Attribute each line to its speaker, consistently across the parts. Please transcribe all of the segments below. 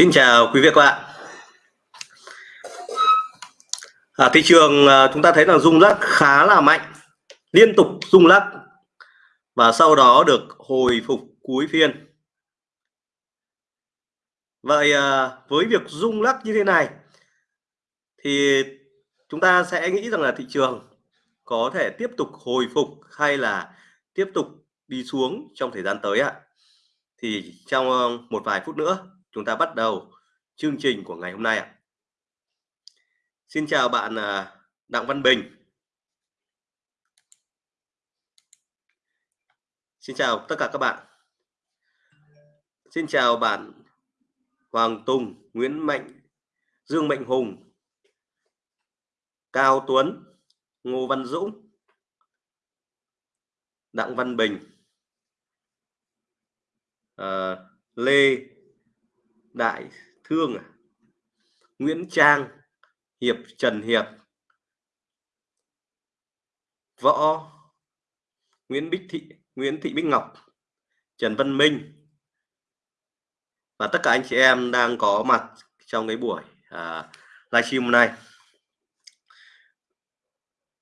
Speaker 1: Xin chào quý vị các bạn. À, thị trường à, chúng ta thấy là rung lắc khá là mạnh, liên tục rung lắc và sau đó được hồi phục cuối phiên. Vậy à, với việc rung lắc như thế này thì chúng ta sẽ nghĩ rằng là thị trường có thể tiếp tục hồi phục hay là tiếp tục đi xuống trong thời gian tới ạ. Thì trong à, một vài phút nữa chúng ta bắt đầu chương trình của ngày hôm nay ạ. Xin chào bạn à, Đặng Văn Bình. Xin chào tất cả các bạn. Xin chào bạn Hoàng Tùng, Nguyễn Mạnh, Dương Mạnh Hùng, Cao Tuấn, Ngô Văn Dũng, Đặng Văn Bình, uh, Lê Đại Thương à? Nguyễn Trang Hiệp Trần Hiệp. Võ Nguyễn Bích Thị Nguyễn Thị Bích Ngọc. Trần Văn Minh. Và tất cả anh chị em đang có mặt trong cái buổi à, livestream hôm nay.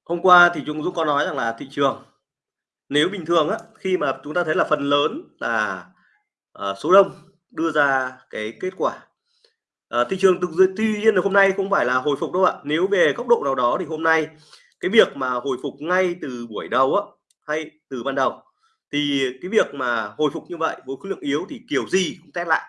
Speaker 1: Hôm qua thì chúng Dũng có nói rằng là thị trường nếu bình thường á khi mà chúng ta thấy là phần lớn là à, số đông đưa ra cái kết quả. À, thị trường thực tuy nhiên là hôm nay không phải là hồi phục đâu ạ. Nếu về góc độ nào đó thì hôm nay cái việc mà hồi phục ngay từ buổi đầu á hay từ ban đầu thì cái việc mà hồi phục như vậy với khối lượng yếu thì kiểu gì cũng test lại.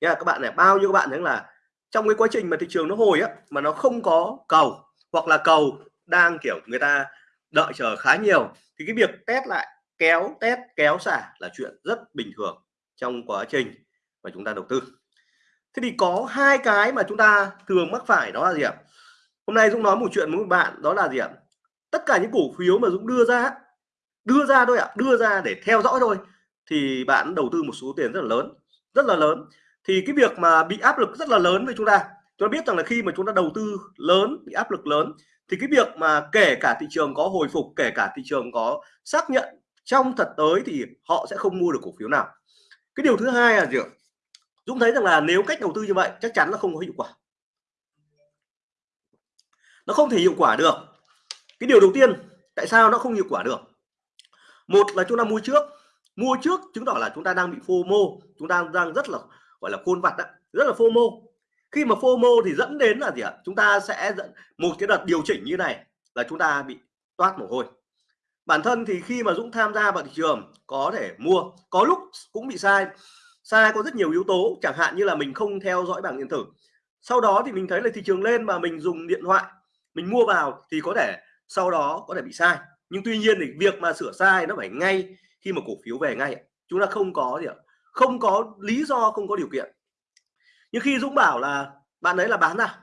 Speaker 1: Nha các bạn này bao nhiêu các bạn thấy là trong cái quá trình mà thị trường nó hồi á mà nó không có cầu hoặc là cầu đang kiểu người ta đợi chờ khá nhiều thì cái việc test lại kéo test kéo xả là chuyện rất bình thường trong quá trình mà chúng ta đầu tư. Thế thì có hai cái mà chúng ta thường mắc phải đó là gì ạ? Hôm nay Dũng nói một chuyện với một bạn, đó là gì ạ? Tất cả những cổ phiếu mà Dũng đưa ra đưa ra thôi ạ, đưa ra để theo dõi thôi, thì bạn đầu tư một số tiền rất là lớn, rất là lớn. Thì cái việc mà bị áp lực rất là lớn với chúng ta chúng ta biết rằng là khi mà chúng ta đầu tư lớn, bị áp lực lớn, thì cái việc mà kể cả thị trường có hồi phục, kể cả thị trường có xác nhận trong thật tới thì họ sẽ không mua được cổ phiếu nào. Cái điều thứ hai là gì ạ? Dũng thấy rằng là nếu cách đầu tư như vậy chắc chắn là không có hiệu quả. Nó không thể hiệu quả được. Cái điều đầu tiên tại sao nó không hiệu quả được? Một là chúng ta mua trước. Mua trước chứng tỏ là chúng ta đang bị FOMO chúng ta đang rất là gọi là khôn vặt đó, rất là FOMO. Khi mà FOMO thì dẫn đến là gì ạ? Chúng ta sẽ dẫn một cái đợt điều chỉnh như này là chúng ta bị toát mồ hôi. Bản thân thì khi mà Dũng tham gia vào thị trường có thể mua có lúc cũng bị sai sai có rất nhiều yếu tố, chẳng hạn như là mình không theo dõi bảng điện tử. Sau đó thì mình thấy là thị trường lên mà mình dùng điện thoại, mình mua vào thì có thể sau đó có thể bị sai. Nhưng tuy nhiên thì việc mà sửa sai nó phải ngay khi mà cổ phiếu về ngay chúng ta không có gì ạ. Không có lý do, không có điều kiện. Nhưng khi Dũng bảo là, bạn ấy là bán ra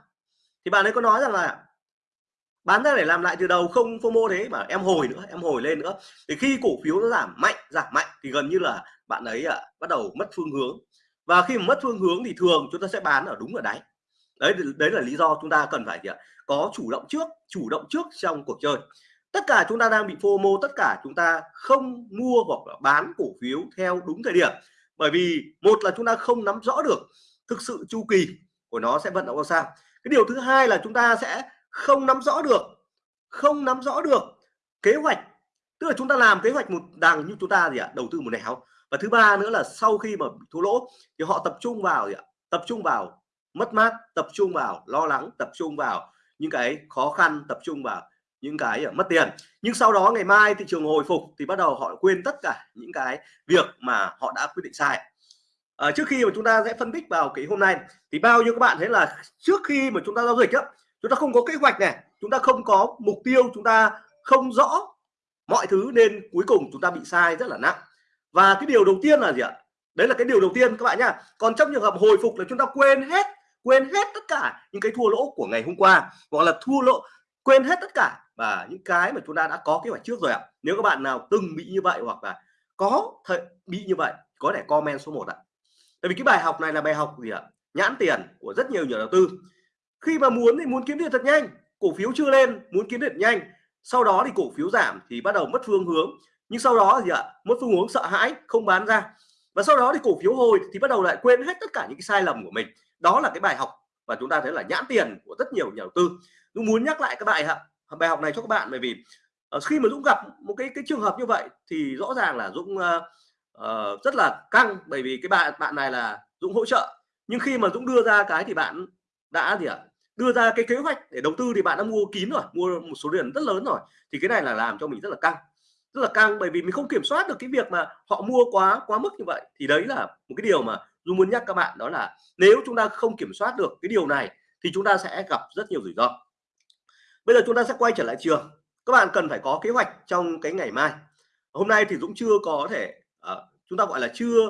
Speaker 1: thì bạn ấy có nói rằng là bán ra để làm lại từ đầu không FOMO thế mà em hồi nữa em hồi lên nữa. Thì khi cổ phiếu nó giảm mạnh giảm mạnh thì gần như là bạn ấy à, bắt đầu mất phương hướng. Và khi mà mất phương hướng thì thường chúng ta sẽ bán ở đúng ở đáy. Đấy đấy là lý do chúng ta cần phải gì ạ có chủ động trước chủ động trước trong cuộc chơi. Tất cả chúng ta đang bị FOMO tất cả chúng ta không mua hoặc là bán cổ phiếu theo đúng thời điểm. Bởi vì một là chúng ta không nắm rõ được thực sự chu kỳ của nó sẽ vận động ra sao. Cái điều thứ hai là chúng ta sẽ không nắm rõ được. Không nắm rõ được kế hoạch. Tức là chúng ta làm kế hoạch một đằng như chúng ta gì ạ? Đầu tư một nẻo. Và thứ ba nữa là sau khi mà thua lỗ thì họ tập trung vào gì ạ? Tập trung vào mất mát tập trung vào lo lắng tập trung vào những cái khó khăn tập trung vào những cái à, mất tiền. Nhưng sau đó ngày mai thị trường hồi phục thì bắt đầu họ quên tất cả những cái việc mà họ đã quyết định sai. À, trước khi mà chúng ta sẽ phân tích vào cái hôm nay thì bao nhiêu các bạn thấy là trước khi mà chúng ta giao dịch á chúng ta không có kế hoạch này. Chúng ta không có mục tiêu, chúng ta không rõ mọi thứ nên cuối cùng chúng ta bị sai rất là nặng. Và cái điều đầu tiên là gì ạ? Đấy là cái điều đầu tiên các bạn nhá. Còn trong trường hợp hồi phục là chúng ta quên hết quên hết tất cả những cái thua lỗ của ngày hôm qua, hoặc là thua lỗ, quên hết tất cả và những cái mà chúng ta đã có kế hoạch trước rồi ạ. Nếu các bạn nào từng bị như vậy hoặc là có thể bị như vậy, có thể comment số 1 ạ. Tại vì cái bài học này là bài học gì ạ? Nhãn tiền của rất nhiều nhà đầu tư khi mà muốn thì muốn kiếm tiền thật nhanh. Cổ phiếu chưa lên muốn kiếm tiền nhanh. Sau đó thì cổ phiếu giảm thì bắt đầu mất phương hướng. Nhưng sau đó thì ạ mất phương hướng sợ hãi không bán ra. Và sau đó thì cổ phiếu hồi thì bắt đầu lại quên hết tất cả những cái sai lầm của mình. Đó là cái bài học và chúng ta thấy là nhãn tiền của rất nhiều nhà đầu tư. Dũng muốn nhắc lại các bài học bài học này cho các bạn bởi vì uh, khi mà Dũng gặp một cái cái trường hợp như vậy thì rõ ràng là Dũng uh, uh, rất là căng bởi vì cái bạn bạn này là Dũng hỗ trợ. Nhưng khi mà Dũng đưa ra cái thì bạn đã gì ạ đưa ra cái kế hoạch để đầu tư thì bạn đã mua kín rồi mua một số tiền rất lớn rồi thì cái này là làm cho mình rất là căng. Rất là căng bởi vì mình không kiểm soát được cái việc mà họ mua quá quá mức như vậy. Thì đấy là một cái điều mà Dung muốn nhắc các bạn đó là nếu chúng ta không kiểm soát được cái điều này thì chúng ta sẽ gặp rất nhiều rủi ro. Bây giờ chúng ta sẽ quay trở lại trường. Các bạn cần phải có kế hoạch trong cái ngày mai. Hôm nay thì Dũng chưa có thể uh, chúng ta gọi là chưa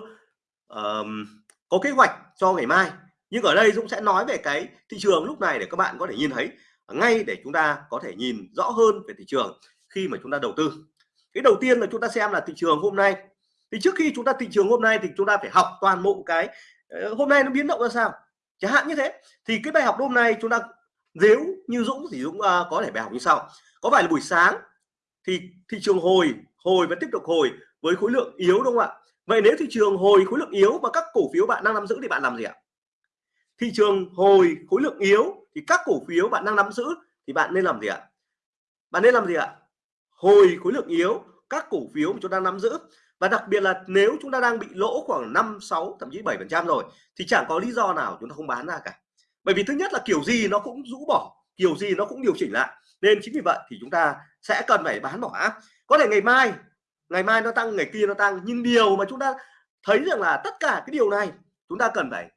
Speaker 1: uh, có kế hoạch cho ngày mai nhưng ở đây Dũng sẽ nói về cái thị trường lúc này để các bạn có thể nhìn thấy. Ngay để chúng ta có thể nhìn rõ hơn về thị trường khi mà chúng ta đầu tư. Cái đầu tiên là chúng ta xem là thị trường hôm nay. Thì trước khi chúng ta thị trường hôm nay thì chúng ta phải học toàn bộ cái ờ, hôm nay nó biến động ra sao? Chẳng hạn như thế. Thì cái bài học hôm nay chúng ta nếu như Dũng thì Dũng uh, có thể bài học như sau. Có phải là buổi sáng thì thị trường hồi hồi và tiếp tục hồi với khối lượng yếu đúng không ạ? Vậy nếu thị trường hồi khối lượng yếu và các cổ phiếu bạn đang nắm giữ thì bạn làm gì ạ? Thị trường hồi khối lượng yếu thì các cổ phiếu bạn đang nắm giữ thì bạn nên làm gì ạ? Bạn nên làm gì ạ? Hồi khối lượng yếu, các cổ phiếu mà chúng ta nắm giữ. Và đặc biệt là nếu chúng ta đang bị lỗ khoảng 5 6 thậm chí 7 phần trăm rồi, thì chẳng có lý do nào chúng ta không bán ra cả. Bởi vì thứ nhất là kiểu gì nó cũng rũ bỏ, kiểu gì nó cũng điều chỉnh lại. Nên chính vì vậy thì chúng ta sẽ cần phải bán bỏ. Có thể ngày mai ngày mai nó tăng, ngày kia nó tăng, nhưng điều mà chúng ta thấy rằng là tất cả cái điều này, chúng ta cần phải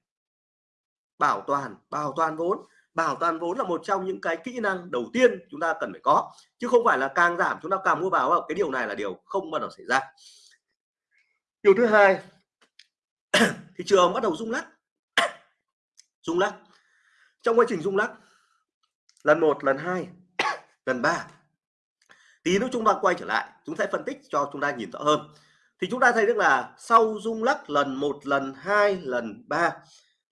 Speaker 1: bảo toàn bảo toàn vốn. Bảo toàn vốn là một trong những cái kỹ năng đầu tiên chúng ta cần phải có, chứ không phải là càng giảm chúng ta càng mua vào. Cái điều này là điều không bao giờ xảy ra. Điều thứ hai, thị trường bắt đầu rung lắc. Rung lắc. Trong quá trình rung lắc, lần một, lần hai, lần ba, tí nữa chúng ta quay trở lại, chúng sẽ phân tích cho chúng ta nhìn rõ hơn. Thì chúng ta thấy được là sau rung lắc lần một, lần hai, lần ba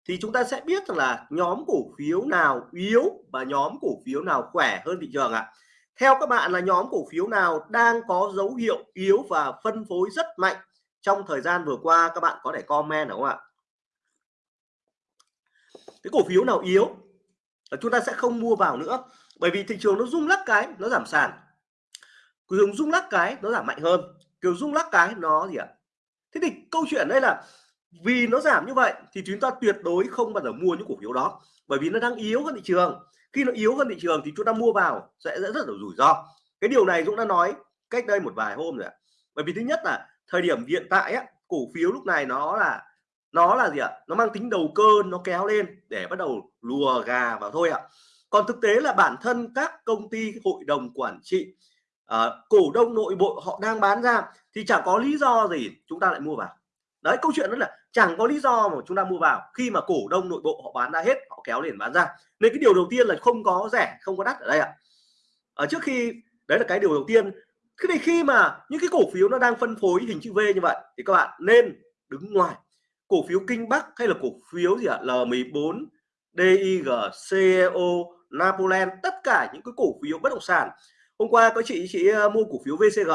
Speaker 1: thì chúng ta sẽ biết rằng là nhóm cổ phiếu nào yếu và nhóm cổ phiếu nào khỏe hơn thị trường ạ. À. theo các bạn là nhóm cổ phiếu nào đang có dấu hiệu yếu và phân phối rất mạnh trong thời gian vừa qua? Các bạn có thể comment đúng không ạ? Cái cổ phiếu nào yếu? Là chúng ta sẽ không mua vào nữa, bởi vì thị trường nó rung lắc cái, nó giảm sàn. Cường rung lắc cái, nó giảm mạnh hơn. Kiểu rung lắc cái, nó gì ạ? Thế thì câu chuyện đây là vì nó giảm như vậy thì chúng ta tuyệt đối không bao giờ mua những cổ phiếu đó bởi vì nó đang yếu hơn thị trường. Khi nó yếu hơn thị trường thì chúng ta mua vào sẽ rất là rủi ro. Cái điều này Dũng đã nói cách đây một vài hôm rồi bởi vì thứ nhất là thời điểm hiện tại á, cổ phiếu lúc này nó là nó là gì ạ? Nó mang tính đầu cơ nó kéo lên để bắt đầu lùa gà vào thôi ạ. Còn thực tế là bản thân các công ty hội đồng quản trị uh, cổ đông nội bộ họ đang bán ra thì chẳng có lý do gì chúng ta lại mua vào. Đấy câu chuyện đó là chẳng có lý do mà chúng ta mua vào. Khi mà cổ đông nội bộ họ bán ra hết, họ kéo liền bán ra. Nên cái điều đầu tiên là không có rẻ, không có đắt ở đây ạ. Ở trước khi, đấy là cái điều đầu tiên. Cái này khi mà những cái cổ phiếu nó đang phân phối hình chữ V như vậy thì các bạn nên đứng ngoài. Cổ phiếu Kinh Bắc hay là cổ phiếu gì ạ? L14 DIG CEO Napoleon, tất cả những cái cổ phiếu bất động sản. Hôm qua có chị chị ờ, mua cổ phiếu VCG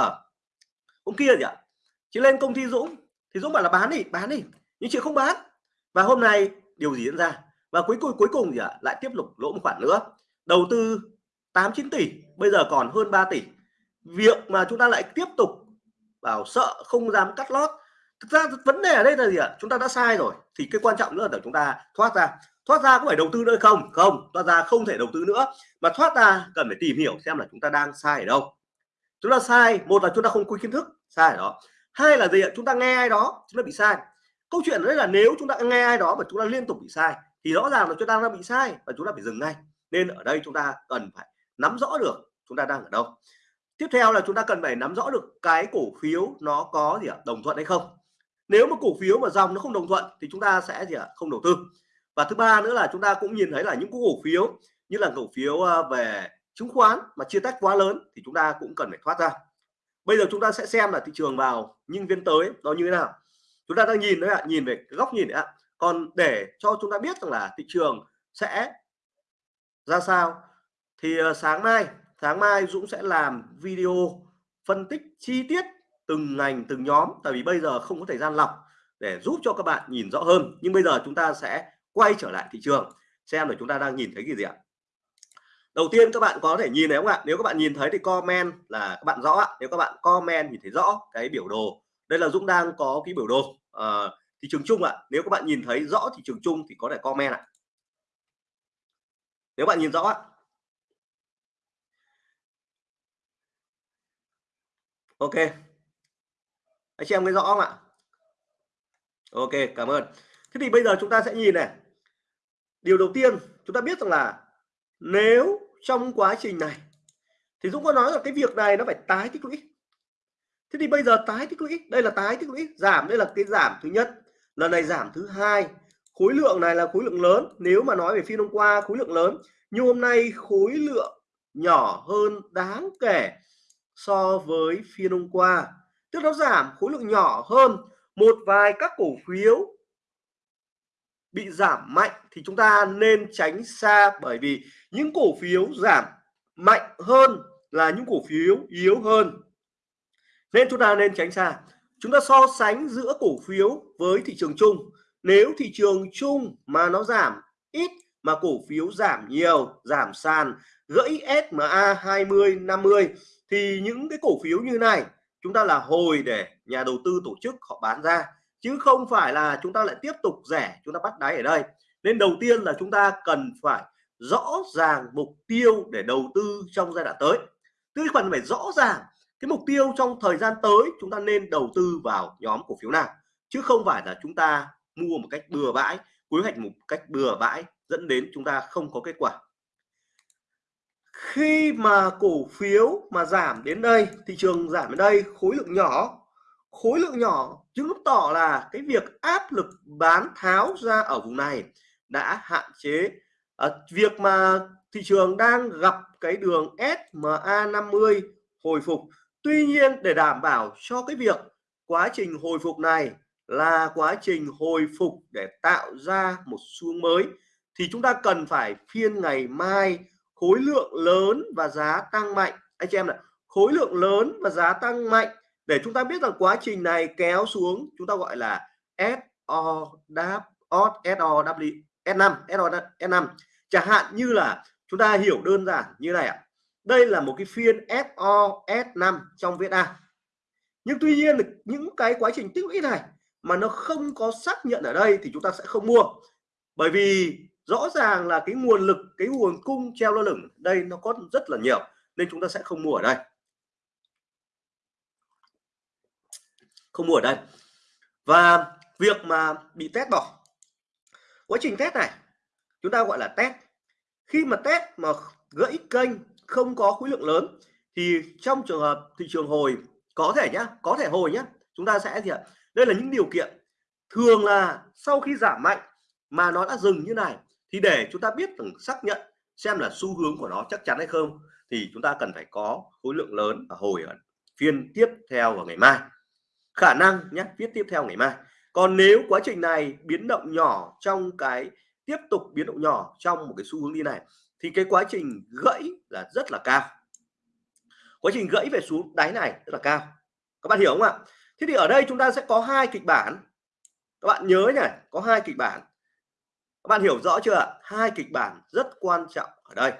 Speaker 1: hôm kia gì ạ? Chị lên công ty Dũng. Thì Dũng bảo là bán đi bán đi nhưng chị không bán. Và hôm nay điều gì diễn ra? Và cuối cùng cuối cùng gì ạ? Lại tiếp tục lỗ một khoản nữa. Đầu tư 8 9 tỷ, bây giờ còn hơn 3 tỷ. Việc mà chúng ta lại tiếp tục bảo sợ không dám cắt lót. Thực ra vấn đề ở đây là gì ạ? Chúng ta đã sai rồi. Thì cái quan trọng nữa là chúng ta thoát ra. Thoát ra có phải đầu tư nữa không? Không. Thoát ra không thể đầu tư nữa. Mà thoát ra cần phải tìm hiểu xem là chúng ta đang sai ở đâu. Chúng ta sai, một là chúng ta không có kiến thức, sai ở đó. Hai là gì ạ? Chúng ta nghe ai đó, chúng ta bị sai câu chuyện đấy là nếu chúng ta nghe ai đó mà chúng ta liên tục bị sai thì rõ ràng là chúng ta đang bị sai và chúng ta phải dừng ngay nên ở đây chúng ta cần phải nắm rõ được chúng ta đang ở đâu tiếp theo là chúng ta cần phải nắm rõ được cái cổ phiếu nó có gì ạ đồng thuận hay không nếu mà cổ phiếu mà dòng nó không đồng thuận thì chúng ta sẽ gì ạ không đầu tư và thứ ba nữa là chúng ta cũng nhìn thấy là những cổ phiếu như là cổ phiếu về chứng khoán mà chia tách quá lớn thì chúng ta cũng cần phải thoát ra bây giờ chúng ta sẽ xem là thị trường vào nhưng viên tới nó như thế nào chúng ta đang nhìn đấy ạ, nhìn về cái góc nhìn đấy ạ. Còn để cho chúng ta biết rằng là thị trường sẽ ra sao, thì ờ, sáng mai sáng mai Dũng sẽ làm video phân tích chi tiết từng ngành, từng nhóm, tại vì bây giờ không có thời gian lọc để giúp cho các bạn nhìn rõ hơn. Nhưng bây giờ chúng ta sẽ quay trở lại thị trường, xem là chúng ta đang nhìn thấy cái gì ạ. Đầu tiên các bạn có thể nhìn thấy không ạ? Nếu các bạn nhìn thấy thì comment là các bạn rõ ạ. Nếu các bạn comment nhìn thấy rõ cái biểu đồ đây là Dũng đang có cái biểu đồ à, thị trường chung ạ. Nếu các bạn nhìn thấy rõ thị trường chung thì có thể comment ạ. Nếu bạn nhìn rõ ạ. Ok. Anh chị em thấy rõ không ạ? Ok cảm ơn. Thế thì bây giờ chúng ta sẽ nhìn này. Điều đầu tiên chúng ta biết rằng là nếu trong quá trình này thì Dũng có nói là cái việc này nó phải tái tích lũy thế thì bây giờ tái tích lũy. Đây là tái tích lũy. Giảm, đây là cái giảm thứ nhất. Lần này giảm thứ hai. Khối lượng này là khối lượng lớn. Nếu mà nói về phiên hôm qua, khối lượng lớn. Nhưng hôm nay khối lượng nhỏ hơn đáng kể so với phiên hôm qua. Tức nó giảm, khối lượng nhỏ hơn. Một vài các cổ phiếu bị giảm mạnh thì chúng ta nên tránh xa. Bởi vì những cổ phiếu giảm mạnh hơn là những cổ phiếu yếu hơn nên chúng ta nên tránh xa. Chúng ta so sánh giữa cổ phiếu với thị trường chung. Nếu thị trường chung mà nó giảm ít mà cổ phiếu giảm nhiều, giảm sàn, gãy SMA 20 50 thì những cái cổ phiếu như này chúng ta là hồi để nhà đầu tư tổ chức họ bán ra. Chứ không phải là chúng ta lại tiếp tục rẻ, chúng ta bắt đáy ở đây. Nên đầu tiên là chúng ta cần phải rõ ràng mục tiêu để đầu tư trong giai đoạn tới. Tư phần phải rõ ràng cái mục tiêu trong thời gian tới chúng ta nên đầu tư vào nhóm cổ phiếu nào? Chứ không phải là chúng ta mua một cách bừa bãi quy hoạch một cách bừa bãi dẫn đến chúng ta không có kết quả. Khi mà cổ phiếu mà giảm đến đây thị trường giảm đến đây khối lượng nhỏ khối lượng nhỏ chứng tỏ là cái việc áp lực bán tháo ra ở vùng này đã hạn chế. À, việc mà thị trường đang gặp cái đường SMA 50 hồi phục Tuy nhiên, để đảm bảo cho cái việc quá trình hồi phục này là quá trình hồi phục để tạo ra một xu mới, thì chúng ta cần phải phiên ngày mai khối lượng lớn và giá tăng mạnh. Anh chị em này, khối lượng lớn và giá tăng mạnh. Để chúng ta biết rằng quá trình này kéo xuống, chúng ta gọi là SO đáp SOW S5 SO S5 chẳng hạn như là chúng ta hiểu đơn giản như này ạ đây là một cái phiên SO S5 trong VSA nhưng tuy nhiên những cái quá trình tích lũy này mà nó không có xác nhận ở đây thì chúng ta sẽ không mua. Bởi vì rõ ràng là cái nguồn lực, cái nguồn cung treo lơ lửng đây nó có rất là nhiều, nên chúng ta sẽ không mua ở đây. Không mua ở đây. Và việc mà bị test bỏ. Quá trình test này, chúng ta gọi là test. Khi mà test mà gãy kênh không có khối lượng lớn, thì trong trường hợp thị trường hồi, có thể nhá, có thể hồi nhá, chúng ta sẽ gì ạ? Đây là những điều kiện. Thường là sau khi giảm mạnh mà nó đã dừng như này, thì để chúng ta biết từng xác nhận xem là xu hướng của nó chắc chắn hay không, thì chúng ta cần phải có khối lượng lớn và hồi ở phiên tiếp theo vào ngày mai. Khả năng nhé viết tiếp theo ngày mai. Còn nếu quá trình này biến động nhỏ trong cái, tiếp tục biến động nhỏ trong một cái xu hướng đi này thì cái quá trình gãy là rất là cao. Quá trình gãy về xuống đáy này rất là cao. Các bạn hiểu không ạ? Thế thì ở đây chúng ta sẽ có hai kịch bản. Các bạn nhớ nhỉ, có hai kịch bản. Các bạn hiểu rõ chưa ạ? Hai kịch bản rất quan trọng ở đây.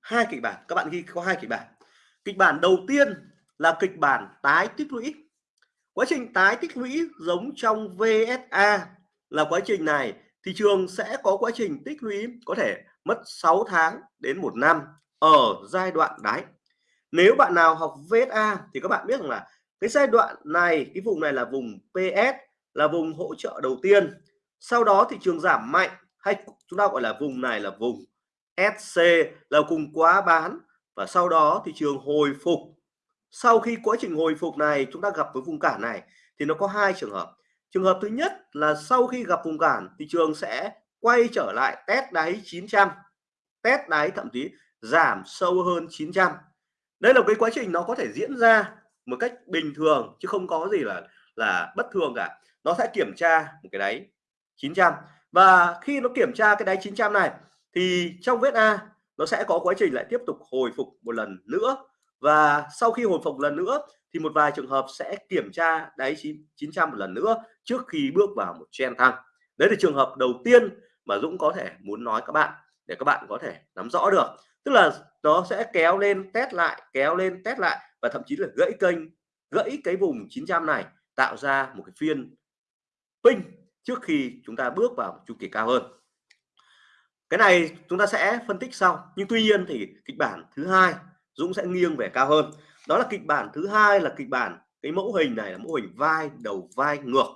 Speaker 1: Hai kịch bản, các bạn ghi có hai kịch bản. Kịch bản đầu tiên là kịch bản tái tích lũy. Quá trình tái tích lũy giống trong VSA là quá trình này thị trường sẽ có quá trình tích lũy có thể mất 6 tháng đến một năm ở giai đoạn đáy. Nếu bạn nào học VSA thì các bạn biết rằng là cái giai đoạn này, cái vùng này là vùng PS là vùng hỗ trợ đầu tiên. Sau đó thị trường giảm mạnh hay chúng ta gọi là vùng này là vùng SC là cùng quá bán và sau đó thị trường hồi phục. Sau khi quá trình hồi phục này, chúng ta gặp với vùng cản này thì nó có hai trường hợp. Trường hợp thứ nhất là sau khi gặp vùng cản, thị trường sẽ quay trở lại test đáy 900 test đáy thậm chí giảm sâu hơn 900 đây là cái quá trình nó có thể diễn ra một cách bình thường chứ không có gì là là bất thường cả. Nó sẽ kiểm tra một cái đáy 900 và khi nó kiểm tra cái đáy 900 này, thì trong vết A nó sẽ có quá trình lại tiếp tục hồi phục một lần nữa. Và sau khi hồi phục lần nữa, thì một vài trường hợp sẽ kiểm tra đáy 900 một lần nữa trước khi bước vào một trend tăng đấy là trường hợp đầu tiên mà Dũng có thể muốn nói các bạn, để các bạn có thể nắm rõ được. Tức là nó sẽ kéo lên test lại, kéo lên test lại và thậm chí là gãy kênh, gãy cái vùng 900 này, tạo ra một cái phiên pin trước khi chúng ta bước vào chu kỳ cao hơn. Cái này chúng ta sẽ phân tích sau, nhưng tuy nhiên thì kịch bản thứ hai, Dũng sẽ nghiêng về cao hơn. Đó là kịch bản thứ hai là kịch bản cái mẫu hình này là mẫu hình vai đầu vai ngược.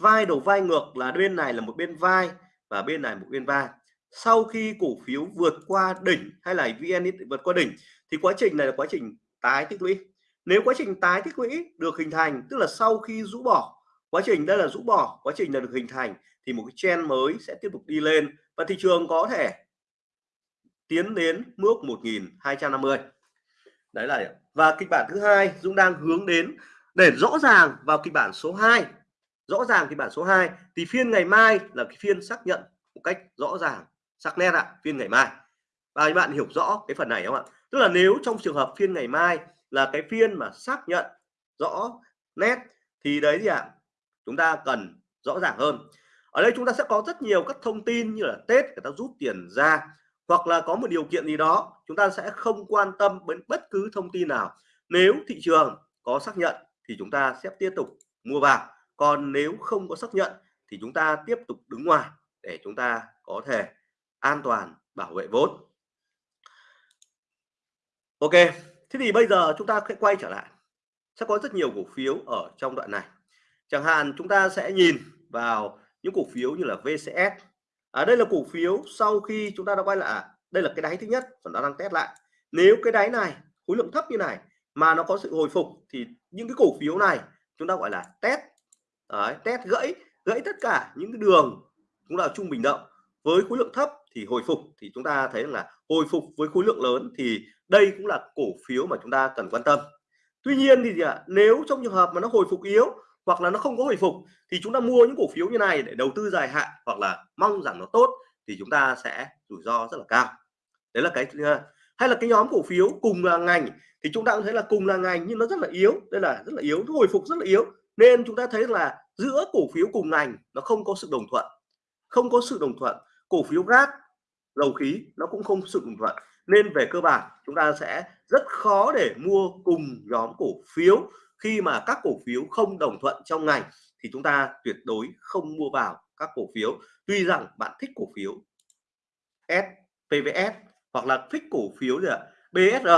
Speaker 1: Vai đầu vai ngược là bên này là một bên vai và bên này một bên vai. Sau khi cổ phiếu vượt qua đỉnh hay là VN vượt qua đỉnh, thì quá trình này là quá trình tái tích lũy. Nếu quá trình tái tích lũy được hình thành, tức là sau khi rũ bỏ, quá trình đây là rũ bỏ, quá trình là được hình thành, thì một cái trend mới sẽ tiếp tục đi lên và thị trường có thể tiến đến mức 1250 đấy là và kịch bản thứ hai, Dũng đang hướng đến để rõ ràng vào kịch bản số 2 rõ ràng thì bản số 2 thì phiên ngày mai là cái phiên xác nhận một cách rõ ràng, sắc nét ạ, phiên ngày mai. Và các bạn hiểu rõ cái phần này không ạ? Tức là nếu trong trường hợp phiên ngày mai là cái phiên mà xác nhận rõ nét, thì đấy gì ạ, chúng ta cần rõ ràng hơn. Ở đây chúng ta sẽ có rất nhiều các thông tin như là Tết người ta rút tiền ra, hoặc là có một điều kiện gì đó, chúng ta sẽ không quan tâm đến bất cứ thông tin nào. Nếu thị trường có xác nhận thì chúng ta sẽ tiếp tục mua vào còn nếu không có xác nhận thì chúng ta tiếp tục đứng ngoài để chúng ta có thể an toàn bảo vệ vốn. Ok thế thì bây giờ chúng ta sẽ quay trở lại. Sẽ có rất nhiều cổ phiếu ở trong đoạn này. Chẳng hạn chúng ta sẽ nhìn vào những cổ phiếu như là VCS ở à, đây là cổ phiếu sau khi chúng ta đã quay lại. Đây là cái đáy thứ nhất và nó đang test lại. Nếu cái đáy này khối lượng thấp như này mà nó có sự hồi phục thì những cái cổ phiếu này chúng ta gọi là test Đấy, test gãy gãy tất cả những cái đường cũng là trung bình động với khối lượng thấp thì hồi phục thì chúng ta thấy là hồi phục với khối lượng lớn thì đây cũng là cổ phiếu mà chúng ta cần quan tâm. Tuy nhiên thì gì ạ nếu trong trường hợp mà nó hồi phục yếu hoặc là nó không có hồi phục thì chúng ta mua những cổ phiếu như này để đầu tư dài hạn hoặc là mong rằng nó tốt thì chúng ta sẽ rủi ro rất là cao. Đấy là cái hay là cái nhóm cổ phiếu cùng là ngành thì chúng ta cũng thấy là cùng là ngành nhưng nó rất là yếu đây là rất là yếu nó hồi phục rất là yếu nên chúng ta thấy là giữa cổ phiếu cùng ngành nó không có sự đồng thuận, không có sự đồng thuận. Cổ phiếu gas dầu khí nó cũng không sự đồng thuận. Nên về cơ bản, chúng ta sẽ rất khó để mua cùng nhóm cổ phiếu. Khi mà các cổ phiếu không đồng thuận trong ngành thì chúng ta tuyệt đối không mua vào các cổ phiếu. Tuy rằng bạn thích cổ phiếu S PVS hoặc là thích cổ phiếu gì ạ? BSR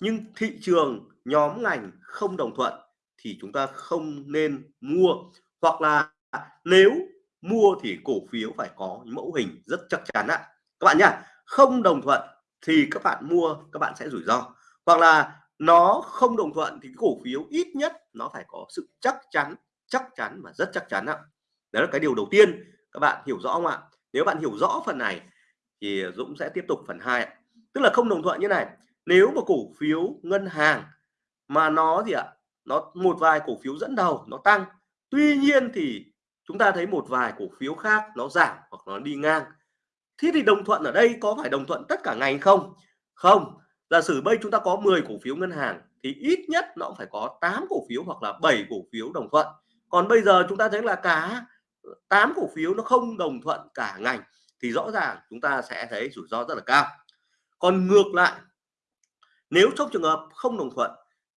Speaker 1: nhưng thị trường nhóm ngành không đồng thuận thì chúng ta không nên mua. Hoặc là nếu mua thì cổ phiếu phải có những mẫu hình rất chắc chắn ạ. Các bạn nhá, không đồng thuận thì các bạn mua, các bạn sẽ rủi ro. Hoặc là nó không đồng thuận thì cổ phiếu ít nhất nó phải có sự chắc chắn chắc chắn và rất chắc chắn ạ. Đó là cái điều đầu tiên, các bạn hiểu rõ không ạ? Nếu bạn hiểu rõ phần này thì Dũng sẽ tiếp tục phần 2 tức là không đồng thuận như này, nếu mà cổ phiếu ngân hàng mà nó gì ạ? Nó, một vài cổ phiếu dẫn đầu nó tăng. Tuy nhiên thì chúng ta thấy một vài cổ phiếu khác nó giảm hoặc nó đi ngang. Thế thì đồng thuận ở đây có phải đồng thuận tất cả ngành không? Không. Giả sử bây chúng ta có 10 cổ phiếu ngân hàng thì ít nhất nó cũng phải có 8 cổ phiếu hoặc là 7 cổ phiếu đồng thuận. Còn bây giờ chúng ta thấy là cả 8 cổ phiếu nó không đồng thuận cả ngành thì rõ ràng chúng ta sẽ thấy rủi ro rất là cao. Còn ngược lại, nếu trong trường hợp không đồng thuận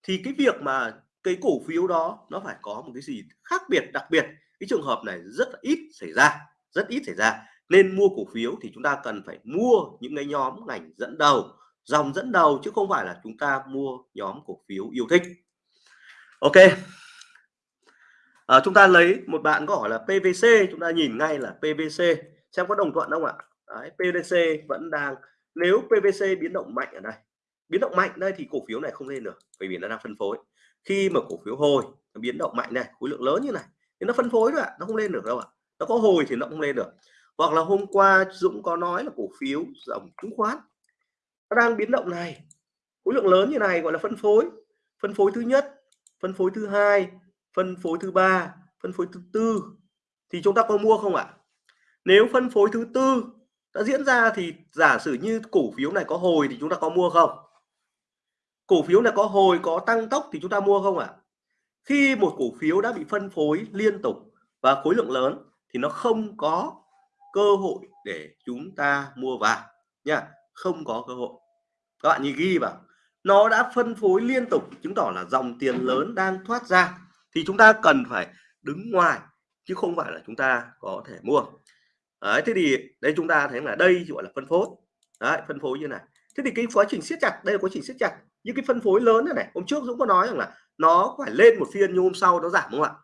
Speaker 1: thì cái việc mà cái cổ phiếu đó nó phải có một cái gì khác biệt đặc biệt cái trường hợp này rất là ít xảy ra rất ít xảy ra. Nên mua cổ phiếu thì chúng ta cần phải mua những cái nhóm ngành dẫn đầu dòng dẫn đầu chứ không phải là chúng ta mua nhóm cổ phiếu yêu thích. Ok. À, chúng ta lấy một bạn có hỏi là PVC chúng ta nhìn ngay là PVC xem có đồng thuận không ạ? Đấy, PVC vẫn đang nếu PVC biến động mạnh ở đây biến động mạnh đây thì cổ phiếu này không lên được bởi vì nó đang phân phối khi mà cổ phiếu hồi nó biến động mạnh này, khối lượng lớn như này, thì nó phân phối rồi ạ, nó không lên được đâu ạ. Nó có hồi thì nó không lên được. Hoặc là hôm qua Dũng có nói là cổ phiếu dòng chứng khoán nó đang biến động này, khối lượng lớn như này gọi là phân phối. Phân phối thứ nhất, phân phối thứ hai, phân phối thứ ba, phân phối thứ tư thì chúng ta có mua không ạ? Nếu phân phối thứ tư đã diễn ra thì giả sử như cổ phiếu này có hồi thì chúng ta có mua không? Cổ phiếu là có hồi, có tăng tốc thì chúng ta mua không ạ? À? khi một cổ phiếu đã bị phân phối liên tục và khối lượng lớn thì nó không có cơ hội để chúng ta mua vào nha, không có cơ hội. Các bạn nhìn ghi vào, nó đã phân phối liên tục chứng tỏ là dòng tiền lớn đang thoát ra thì chúng ta cần phải đứng ngoài chứ không phải là chúng ta có thể mua. Đấy, thế thì đây chúng ta thấy là đây gọi là phân phối. Đấy, phân phối như này. Thế thì cái quá trình siết chặt, đây là quá trình siết chặt những cái phân phối lớn này này, hôm trước Dũng có nói rằng là nó phải lên một phiên nhưng hôm sau nó giảm đúng không ạ?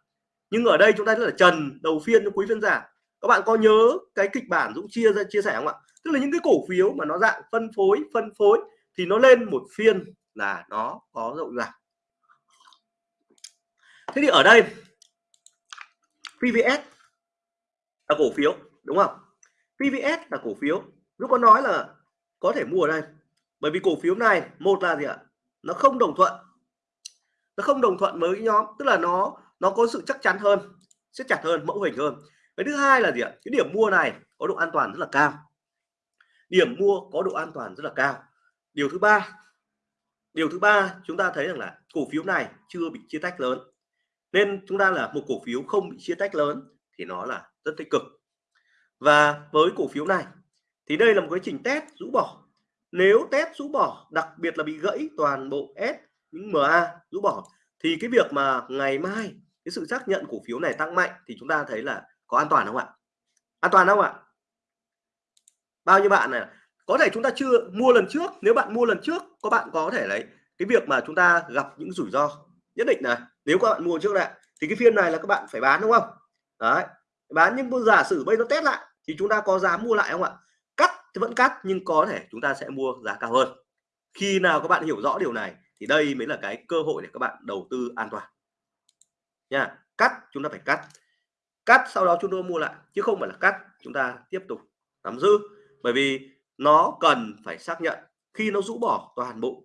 Speaker 1: Nhưng ở đây chúng ta rất là trần, đầu phiên cho quý phiên giảm các bạn có nhớ cái kịch bản Dũng chia ra, chia sẻ không ạ? Tức là những cái cổ phiếu mà nó dạng phân phối phân phối thì nó lên một phiên là nó có rộng giảm. Thế thì ở đây PVS là cổ phiếu, đúng không? PVS là cổ phiếu. Lúc có nói là có thể mua ở đây. Bởi vì cổ phiếu này, một là gì ạ? Nó không đồng thuận. Nó không đồng thuận với nhóm, tức là nó nó có sự chắc chắn hơn, siết chặt hơn, mẫu hình hơn. Cái thứ hai là gì ạ? Cái điểm mua này có độ an toàn rất là cao. Điểm mua có độ an toàn rất là cao. Điều thứ ba, điều thứ ba chúng ta thấy rằng là cổ phiếu này chưa bị chia tách lớn. Nên chúng ta là một cổ phiếu không bị chia tách lớn thì nó là rất tích cực. Và với cổ phiếu này thì đây là một cái trình test rũ bỏ nếu test rũ bỏ, đặc biệt là bị gãy toàn bộ S, những MA rũ bỏ, thì cái việc mà ngày mai cái sự xác nhận cổ phiếu này tăng mạnh thì chúng ta thấy là có an toàn không ạ? An toàn không ạ? Bao nhiêu bạn này có thể chúng ta chưa mua lần trước, nếu bạn mua lần trước, có bạn có thể lấy. Cái việc mà chúng ta gặp những rủi ro nhất định này, nếu các bạn mua trước lại, thì cái phiên này là các bạn phải bán, đúng không? Đấy, bán nhưng giả sử bây nó test lại, thì chúng ta có dám mua lại không ạ? Vẫn cắt, nhưng có thể chúng ta sẽ mua giá cao hơn. Khi nào các bạn hiểu rõ điều này, thì đây mới là cái cơ hội để các bạn đầu tư an toàn. Nha, cắt, chúng ta phải cắt. Cắt sau đó chúng tôi mua lại, chứ không phải là cắt, chúng ta tiếp tục nắm giữ. Bởi vì nó cần phải xác nhận, khi nó rũ bỏ toàn bộ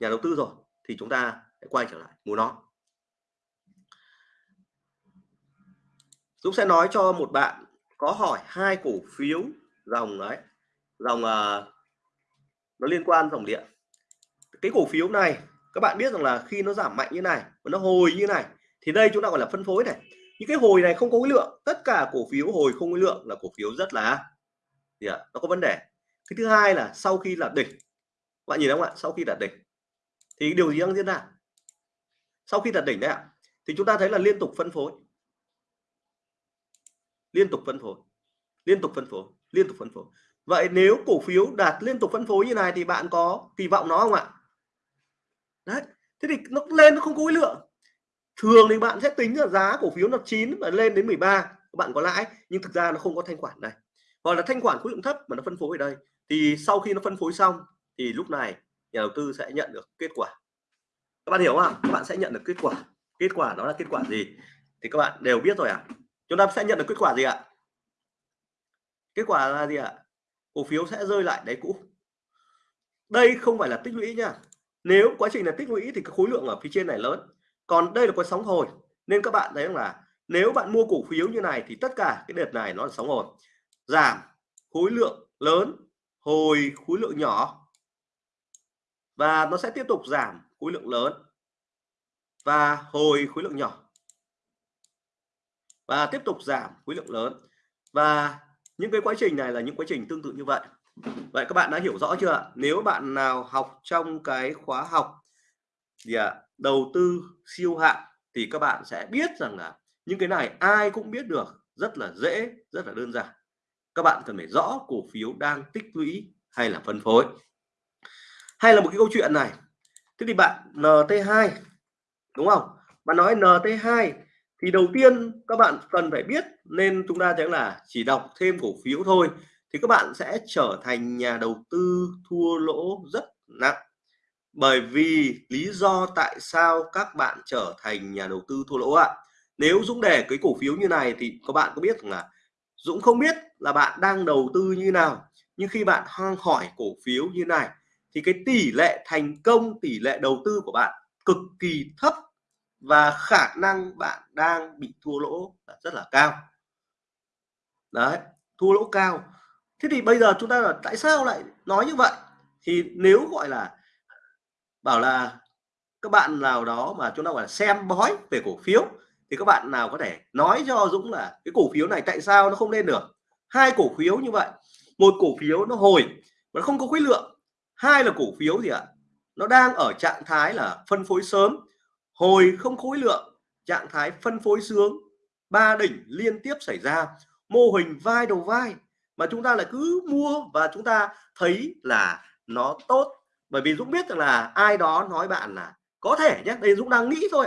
Speaker 1: nhà đầu tư rồi, thì chúng ta sẽ quay trở lại mua nó. Dũng sẽ nói cho một bạn có hỏi hai cổ phiếu dòng đấy dòng uh, nó liên quan dòng điện. Cái cổ phiếu này các bạn biết rằng là khi nó giảm mạnh như này và nó hồi như này thì đây chúng ta gọi là phân phối này. Những cái hồi này không có khối lượng tất cả cổ phiếu hồi không khối lượng là cổ phiếu rất là gì ạ? Nó có vấn đề. Cái thứ hai là sau khi là đỉnh bạn nhìn không ạ? Sau khi đạt đỉnh thì điều gì đang diễn ra? Sau khi đạt đỉnh đấy ạ thì chúng ta thấy là liên tục phân phối. Liên tục phân phối liên tục phân phối liên tục phân phối vậy nếu cổ phiếu đạt liên tục phân phối như này thì bạn có kỳ vọng nó không ạ? Đấy, thế thì nó lên nó không có khối lượng. Thường thì bạn sẽ tính là giá cổ phiếu nó chín và lên đến 13 các bạn có lãi, nhưng thực ra nó không có thanh khoản này hoặc là thanh khoản khối lượng thấp mà nó phân phối ở đây, thì sau khi nó phân phối xong thì lúc này nhà đầu tư sẽ nhận được kết quả. Các bạn hiểu không ạ? các bạn sẽ nhận được kết quả. Kết quả đó là kết quả gì? Thì các bạn đều biết rồi à chúng ta sẽ nhận được kết quả gì ạ? Kết quả là gì ạ? Cổ phiếu sẽ rơi lại đáy cũ. Đây không phải là tích lũy nha. Nếu quá trình là tích lũy thì cái khối lượng ở phía trên này lớn. Còn đây là có sóng hồi. Nên các bạn thấy là nếu bạn mua cổ phiếu như này thì tất cả cái đợt này nó là sóng hồi. Giảm khối lượng lớn, hồi khối lượng nhỏ. Và nó sẽ tiếp tục giảm khối lượng lớn và hồi khối lượng nhỏ. Và tiếp tục giảm khối lượng lớn. Và những cái quá trình này là những quá trình tương tự như vậy. Vậy các bạn đã hiểu rõ chưa nếu bạn nào học trong cái khóa học gì ạ? À, đầu tư siêu hạn thì các bạn sẽ biết rằng là những cái này ai cũng biết được rất là dễ rất là đơn giản. Các bạn cần phải rõ cổ phiếu đang tích lũy hay là phân phối. Hay là một cái câu chuyện này. Thế thì bạn NT2 đúng không? Bạn nói NT2 thì đầu tiên các bạn cần phải biết nên chúng ta thấy là chỉ đọc thêm cổ phiếu thôi, thì các bạn sẽ trở thành nhà đầu tư thua lỗ rất nặng. Bởi vì lý do tại sao các bạn trở thành nhà đầu tư thua lỗ ạ? Nếu Dũng để cái cổ phiếu như này thì các bạn có biết là Dũng không biết là bạn đang đầu tư như nào, nhưng khi bạn hoang hỏi cổ phiếu như này thì cái tỷ lệ thành công, tỷ lệ đầu tư của bạn cực kỳ thấp và khả năng bạn đang bị thua lỗ rất là cao. Đấy, thua lỗ cao. Thế thì bây giờ chúng ta là tại sao lại nói như vậy? Thì nếu gọi là bảo là các bạn nào đó mà chúng ta gọi là xem bói về cổ phiếu, thì các bạn nào có thể nói cho Dũng là cái cổ phiếu này tại sao nó không lên được? Hai cổ phiếu như vậy. Một cổ phiếu nó hồi mà nó không có khối lượng. Hai là cổ phiếu gì ạ? Nó đang ở trạng thái là phân phối sớm hồi không khối lượng, trạng thái phân phối sướng, ba đỉnh liên tiếp xảy ra, mô hình vai đầu vai mà chúng ta lại cứ mua và chúng ta thấy là nó tốt. Bởi vì Dũng biết rằng là ai đó nói bạn là có thể nhé, đây Dũng đang nghĩ thôi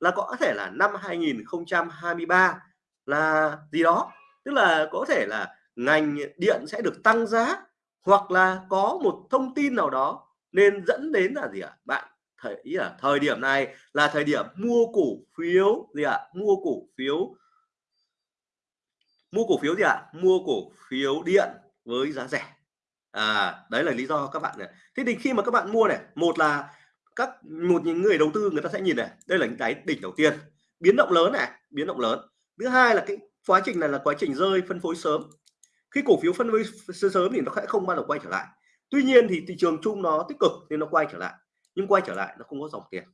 Speaker 1: là có thể là năm 2023 là gì đó. Tức là có thể là ngành điện sẽ được tăng giá hoặc là có một thông tin nào đó nên dẫn đến là gì ạ, bạn thời, ý là thời điểm này là thời điểm mua cổ phiếu gì ạ? Mua cổ phiếu. Mua cổ phiếu gì ạ? Mua cổ phiếu điện với giá rẻ. À đấy là lý do các bạn này. Thế thì khi mà các bạn mua này, một là các, một những người đầu tư người ta sẽ nhìn này, đây là những cái đỉnh đầu tiên. Biến động lớn này, biến động lớn. Thứ hai là cái quá trình này là quá trình rơi phân phối sớm. Khi cổ phiếu phân phối sớm thì nó sẽ không bao giờ quay trở lại. Tuy nhiên thì thị trường chung nó tích cực nên nó quay trở lại nhưng quay trở lại nó không có dòng tiền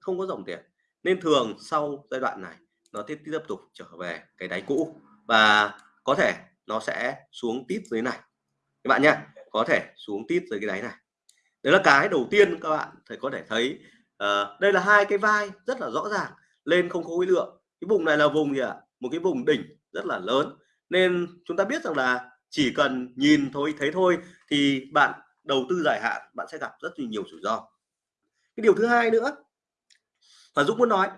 Speaker 1: không có dòng tiền. Nên thường sau giai đoạn này nó tiếp tiếp tục trở về cái đáy cũ và có thể nó sẽ xuống tít dưới này. Các bạn nhé có thể xuống tít dưới cái đáy này. Đấy là cái đầu tiên các bạn thấy có thể thấy uh, đây là hai cái vai rất là rõ ràng lên không có khối lượng. Cái vùng này là vùng gì ạ? À? một cái vùng đỉnh rất là lớn. Nên chúng ta biết rằng là chỉ cần nhìn thôi thấy thôi thì bạn đầu tư dài hạn bạn sẽ gặp rất nhiều rủi ro cái điều thứ hai nữa và Dũng muốn nói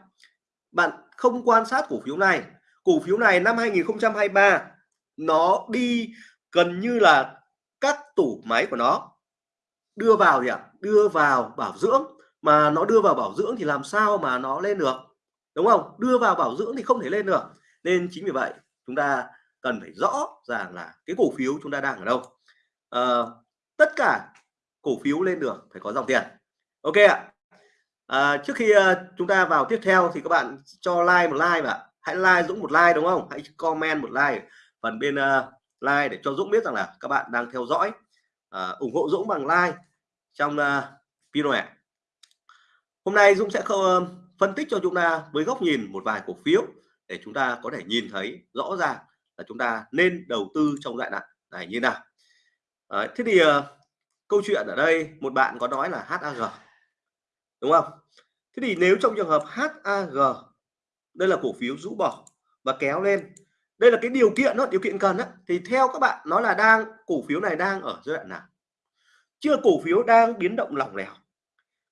Speaker 1: bạn không quan sát cổ phiếu này. Cổ phiếu này năm 2023 nó đi gần như là các tủ máy của nó. Đưa vào gì ạ đưa vào bảo dưỡng. Mà nó đưa vào bảo dưỡng thì làm sao mà nó lên được? Đúng không? Đưa vào bảo dưỡng thì không thể lên được. Nên chính vì vậy chúng ta cần phải rõ ràng là cái cổ phiếu chúng ta đang ở đâu. À, tất cả cổ phiếu lên được phải có dòng tiền ok ạ. À, trước khi uh, chúng ta vào tiếp theo thì các bạn cho like một like và hãy like Dũng một like đúng không? Hãy comment một like phần bên uh, like để cho Dũng biết rằng là các bạn đang theo dõi. Uh, ủng hộ Dũng bằng like trong uh, video này hôm nay Dũng sẽ không, uh, phân tích cho chúng ta với góc nhìn một vài cổ phiếu để chúng ta có thể nhìn thấy rõ ràng là chúng ta nên đầu tư trong đoạn này, này như nào. Đấy, thế thì uh, câu chuyện ở đây một bạn có nói là HAG đúng không? Thế thì nếu trong trường hợp HAG đây là cổ phiếu rũ bỏ và kéo lên, đây là cái điều kiện đó, điều kiện cần đó thì theo các bạn, nó là đang, cổ phiếu này đang ở giai đoạn nào? Chưa cổ phiếu đang biến động lỏng lẻo.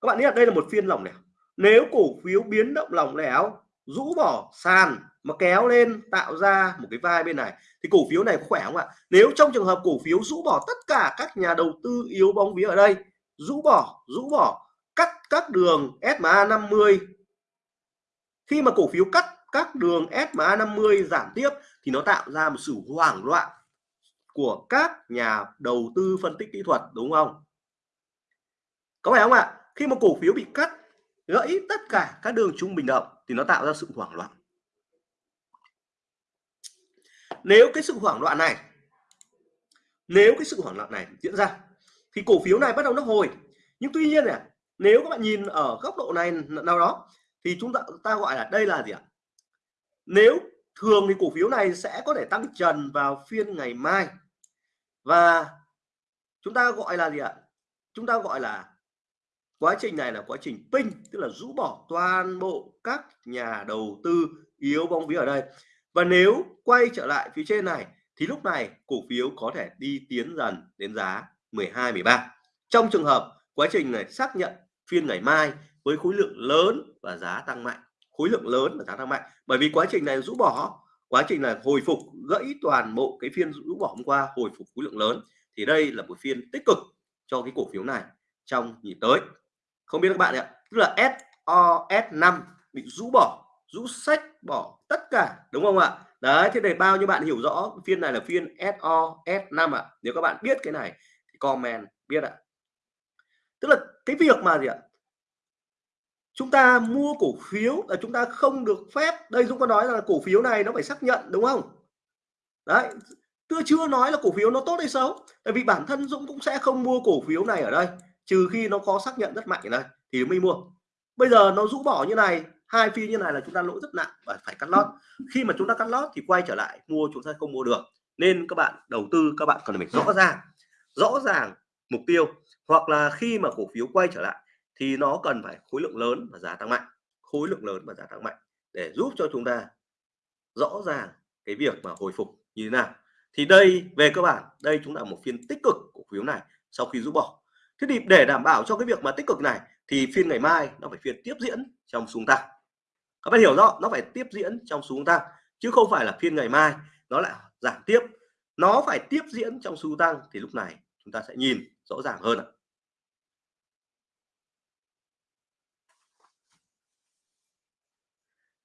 Speaker 1: Các bạn biết đây là một phiên lỏng lẻo. Nếu cổ phiếu biến động lỏng lẻo, rũ bỏ sàn mà kéo lên tạo ra một cái vai bên này, thì cổ phiếu này khỏe không ạ? Nếu trong trường hợp cổ phiếu rũ bỏ tất cả các nhà đầu tư yếu bóng vía ở đây, rũ bỏ rũ bỏ cắt các đường SMA 50 khi mà cổ phiếu cắt các đường SMA 50 giảm tiếp thì nó tạo ra một sự hoảng loạn của các nhà đầu tư phân tích kỹ thuật, đúng không? Có phải không ạ? Khi mà cổ phiếu bị cắt, gãy tất cả các đường trung bình động thì nó tạo ra sự hoảng loạn. Nếu cái sự hoảng loạn này, nếu cái sự hoảng loạn này diễn ra, thì cổ phiếu này bắt đầu nó hồi. Nhưng tuy nhiên này nếu các bạn nhìn ở góc độ này nào đó, thì chúng ta ta gọi là đây là gì ạ? Nếu thường thì cổ phiếu này sẽ có thể tăng trần vào phiên ngày mai. Và chúng ta gọi là gì ạ? Chúng ta gọi là quá trình này là quá trình pin tức là rũ bỏ toàn bộ các nhà đầu tư yếu bóng vía ở đây. Và nếu quay trở lại phía trên này, thì lúc này cổ phiếu có thể đi tiến dần đến giá 12 13 trong trường hợp quá trình này xác nhận phiên ngày mai với khối lượng lớn và giá tăng mạnh. Khối lượng lớn và giá tăng mạnh. Bởi vì quá trình này rũ bỏ, quá trình là hồi phục gãy toàn bộ cái phiên rũ bỏ hôm qua, hồi phục khối lượng lớn, thì đây là một phiên tích cực cho cái cổ phiếu này trong nhịp tới. Không biết các bạn ạ, tức là SOS5 bị rũ bỏ, rũ sách bỏ tất cả, đúng không ạ? Đấy, thế để bao nhiêu bạn hiểu rõ phiên này là phiên SOS5 ạ? Nếu các bạn biết cái này thì comment biết ạ tức là cái việc mà gì ạ? Chúng ta mua cổ phiếu là chúng ta không được phép. Đây Dũng có nói là cổ phiếu này nó phải xác nhận, đúng không? Đấy tôi chưa nói là cổ phiếu nó tốt hay xấu. Tại vì bản thân Dũng cũng sẽ không mua cổ phiếu này ở đây, trừ khi nó có xác nhận rất mạnh ở đây thì mới mua. Bây giờ nó rũ bỏ như này, hai phi như này là chúng ta lỗ rất nặng và phải cắt lót. Khi mà chúng ta cắt lót thì quay trở lại, mua chúng ta không mua được. Nên các bạn đầu tư, các bạn cần phải rõ ràng rõ ràng mục tiêu hoặc là khi mà cổ phiếu quay trở lại thì nó cần phải khối lượng lớn và giá tăng mạnh, khối lượng lớn và giá tăng mạnh để giúp cho chúng ta rõ ràng cái việc mà hồi phục như thế nào. Thì đây, về cơ bản, đây chúng ta một phiên tích cực cổ phiếu này sau khi rũ bỏ. Thế thì để đảm bảo cho cái việc mà tích cực này thì phiên ngày mai nó phải phiên tiếp diễn trong xuống tăng. Các bạn hiểu rõ, nó phải tiếp diễn trong xuống tăng, chứ không phải là phiên ngày mai nó lại giảm tiếp. Nó phải tiếp diễn trong xu tăng thì lúc này chúng ta sẽ nhìn rõ ràng hơn ạ.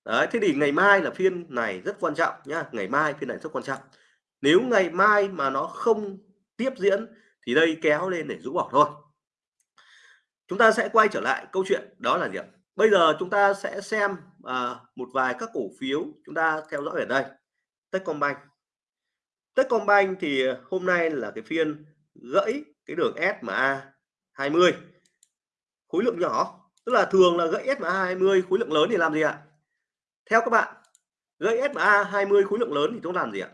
Speaker 1: Đấy, thế thì ngày mai là phiên này rất quan trọng nhá ngày mai phiên này rất quan trọng. Nếu ngày mai mà nó không tiếp diễn thì đây kéo lên để rũ bỏ thôi. Chúng ta sẽ quay trở lại câu chuyện đó là gì ạ? Bây giờ chúng ta sẽ xem à, một vài các cổ phiếu chúng ta theo dõi ở đây. Techcombank. Techcombank thì hôm nay là cái phiên gãy cái đường SMA 20 khối lượng nhỏ tức là thường là gãy SMA 20 khối lượng lớn thì làm gì ạ? Theo các bạn gãy SMA 20 khối lượng lớn thì chúng làm gì ạ?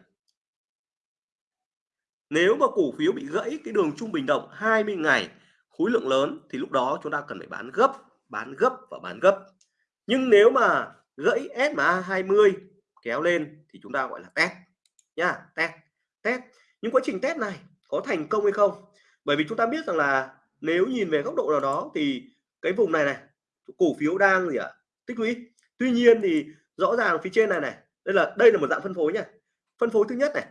Speaker 1: Nếu mà cổ phiếu bị gãy cái đường trung bình động 20 ngày khối lượng lớn thì lúc đó chúng ta cần phải bán gấp bán gấp và bán gấp. Nhưng nếu mà gãy SMA 20 kéo lên thì chúng ta gọi là test nha test test. Nhưng quá trình test này có thành công hay không? Bởi vì chúng ta biết rằng là nếu nhìn về góc độ nào đó thì cái vùng này này, cổ phiếu đang gì ạ? Tích lũy tuy nhiên thì rõ ràng phía trên này này đây là đây là một dạng phân phối nha phân phối thứ nhất này.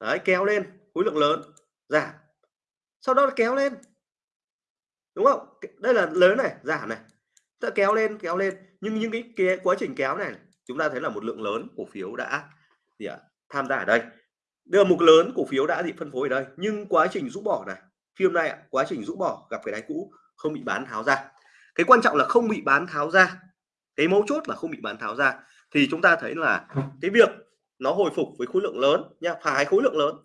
Speaker 1: Đấy, kéo lên khối lượng lớn giảm. Sau đó kéo lên. Đúng không? Đây là lớn này giảm này. Ta kéo lên kéo lên. Nhưng những cái, cái quá trình kéo này chúng ta thấy là một lượng lớn cổ phiếu đã gì ạ? Tham gia ở đây. Đưa một lớn cổ phiếu đã bị phân phối ở đây. Nhưng quá trình rũ bỏ này phim này quá trình rũ bỏ gặp cái đáy cũ không bị bán tháo ra. Cái quan trọng là không bị bán tháo ra cái mấu chốt là không bị bán tháo ra thì chúng ta thấy là cái việc nó hồi phục với khối lượng lớn nha phải khối lượng lớn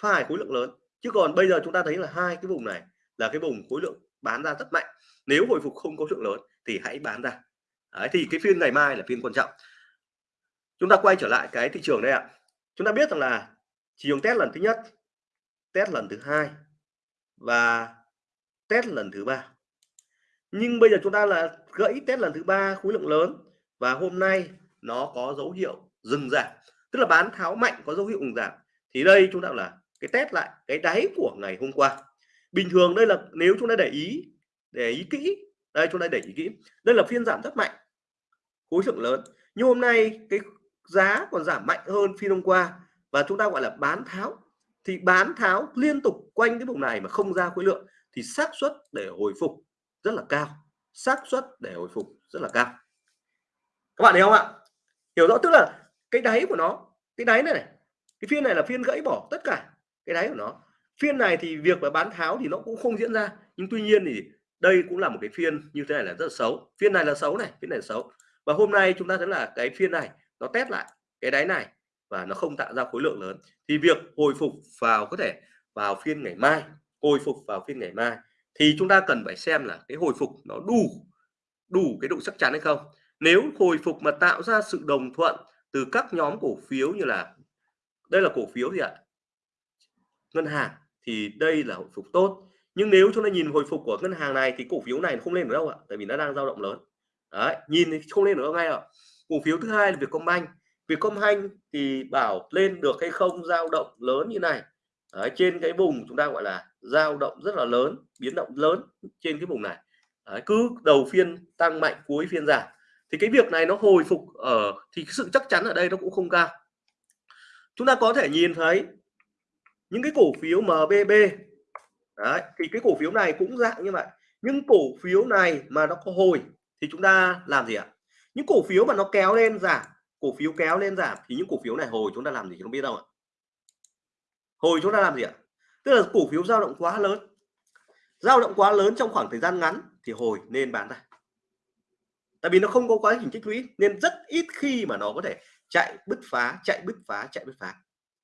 Speaker 1: phải khối lượng lớn. Chứ còn bây giờ chúng ta thấy là hai cái vùng này là cái vùng khối lượng bán ra rất mạnh. Nếu hồi phục không có lượng lớn thì hãy bán ra. Đấy, thì cái phiên ngày mai là phiên quan trọng. Chúng ta quay trở lại cái thị trường đây ạ. Chúng ta biết rằng là thị trường test lần thứ nhất test lần thứ hai và test lần thứ ba nhưng bây giờ chúng ta là gãy test lần thứ ba khối lượng lớn và hôm nay nó có dấu hiệu dừng giảm. Tức là bán tháo mạnh có dấu hiệu dừng giảm. Thì đây chúng ta là cái test lại cái đáy của ngày hôm qua. Bình thường đây là nếu chúng ta để ý để ý kỹ, đây chúng ta để ý kỹ. Đây là phiên giảm rất mạnh, khối lượng lớn. Nhưng hôm nay cái giá còn giảm mạnh hơn phiên hôm qua và chúng ta gọi là bán tháo. Thì bán tháo liên tục quanh cái vùng này mà không ra khối lượng thì xác suất để hồi phục rất là cao, xác suất để hồi phục rất là cao. Các bạn hiểu không ạ? Hiểu rõ, tức là cái đáy của nó, cái đáy này này, cái phiên này là phiên gãy bỏ tất cả cái đáy của nó. Phiên này thì việc mà bán tháo thì nó cũng không diễn ra, nhưng tuy nhiên thì đây cũng là một cái phiên như thế này là rất là xấu. Phiên này là xấu này, phiên này là xấu. Và hôm nay chúng ta thấy là cái phiên này nó test lại cái đáy này và nó không tạo ra khối lượng lớn. Thì việc hồi phục vào có thể vào phiên ngày mai, hồi phục vào phiên ngày mai thì chúng ta cần phải xem là cái hồi phục nó đủ đủ cái độ chắc chắn hay không. Nếu hồi phục mà tạo ra sự đồng thuận từ các nhóm cổ phiếu như là, đây là cổ phiếu gì ạ? Ngân hàng, thì đây là hồi phục tốt. Nhưng nếu chúng ta nhìn hồi phục của ngân hàng này thì cổ phiếu này không lên được đâu ạ, tại vì nó đang dao động lớn. Đấy, nhìn thì không lên được đâu ngay ạ. Cổ phiếu thứ hai là Vietcombank. Vietcombank thì bảo lên được hay không dao động lớn như này đấy, trên cái vùng chúng ta gọi là dao động rất là lớn biến động lớn trên cái vùng này. Đấy, cứ đầu phiên tăng mạnh cuối phiên giảm. Thì cái việc này nó hồi phục ở thì sự chắc chắn ở đây nó cũng không cao. Chúng ta có thể nhìn thấy những cái cổ phiếu MBB đấy, thì cái cổ phiếu này cũng dạng như vậy. Nhưng cổ phiếu này mà nó có hồi thì chúng ta làm gì ạ? Những cổ phiếu mà nó kéo lên giảm cổ phiếu kéo lên giảm thì những cổ phiếu này hồi chúng ta làm gì không biết đâu ạ? Hồi chúng ta làm gì ạ? Tức là cổ phiếu dao động quá lớn. Dao động quá lớn trong khoảng thời gian ngắn thì hồi nên bán ra. Tại vì nó không có quá trình tích lũy nên rất ít khi mà nó có thể chạy bứt phá chạy bứt phá chạy bứt phá.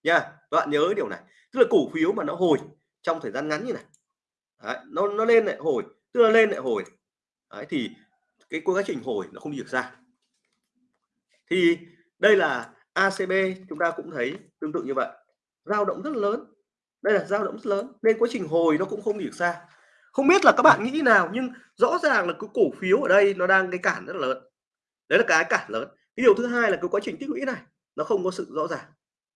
Speaker 1: Nha các bạn nhớ điều này. Tức là cổ phiếu mà nó hồi trong thời gian ngắn như này. Đấy, nó nó lên lại hồi tức là lên lại hồi. Đấy, thì cái quá trình hồi nó không đi được ra. Thì đây là ACB chúng ta cũng thấy tương tự như vậy dao động rất lớn. Đây là dao động rất lớn. Nên quá trình hồi nó cũng không đi được xa không biết là các bạn nghĩ nào nhưng rõ ràng là cái cổ phiếu ở đây nó đang cái cản rất là lớn. Đấy là cái cản lớn. Cái điều thứ hai là cái quá trình tích lũy này nó không có sự rõ ràng.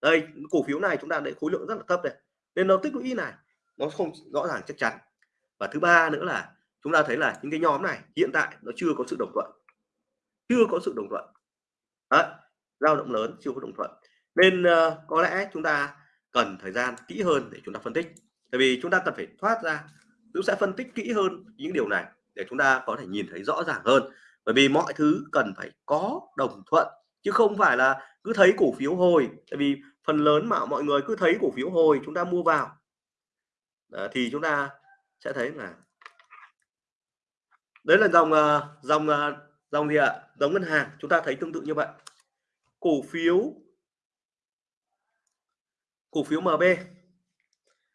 Speaker 1: Đây cổ phiếu này chúng ta để khối lượng rất là thấp này nên nó tích lũy này nó không rõ ràng chắc chắn. Và thứ ba nữa là chúng ta thấy là những cái nhóm này hiện tại nó chưa có sự đồng thuận. Chưa có sự đồng thuận. Đấy dao động lớn chưa có đồng thuận. Nên uh, có lẽ chúng ta cần thời gian kỹ hơn để chúng ta phân tích. Tại vì chúng ta cần phải thoát ra chúng sẽ phân tích kỹ hơn những điều này để chúng ta có thể nhìn thấy rõ ràng hơn. Bởi vì mọi thứ cần phải có đồng thuận chứ không phải là cứ thấy cổ phiếu hồi. Tại vì phần lớn mà mọi người cứ thấy cổ phiếu hồi chúng ta mua vào. À, thì chúng ta sẽ thấy là đấy là dòng ờ, dòng ờ, dòng gì ạ? Dòng ngân hàng. Chúng ta thấy tương tự như vậy. Cổ phiếu cổ phiếu MB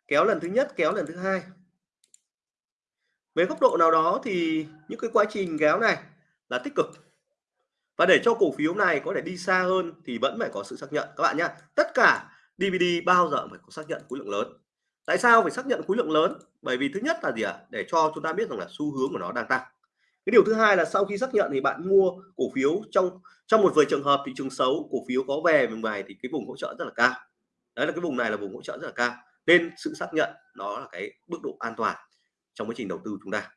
Speaker 1: kéo lần thứ nhất, kéo lần thứ hai. Về góc độ nào đó thì những cái quá trình kéo này là tích cực. Và để cho cổ phiếu này có thể đi xa hơn thì vẫn phải có sự xác nhận. Các bạn nhé tất cả DVD bao giờ phải có xác nhận khối lượng lớn. Tại sao phải xác nhận khối lượng lớn? Bởi vì thứ nhất là gì ạ? Để cho chúng ta biết rằng là xu hướng của nó đang tăng. Cái điều thứ hai là sau khi xác nhận thì bạn mua cổ phiếu trong trong một vài trường hợp thị trường xấu, cổ phiếu có về mình bài thì cái vùng hỗ trợ rất là cao đấy là cái vùng này là vùng hỗ trợ rất là cao. Nên sự xác nhận nó là cái mức độ an toàn trong quá trình đầu tư chúng ta.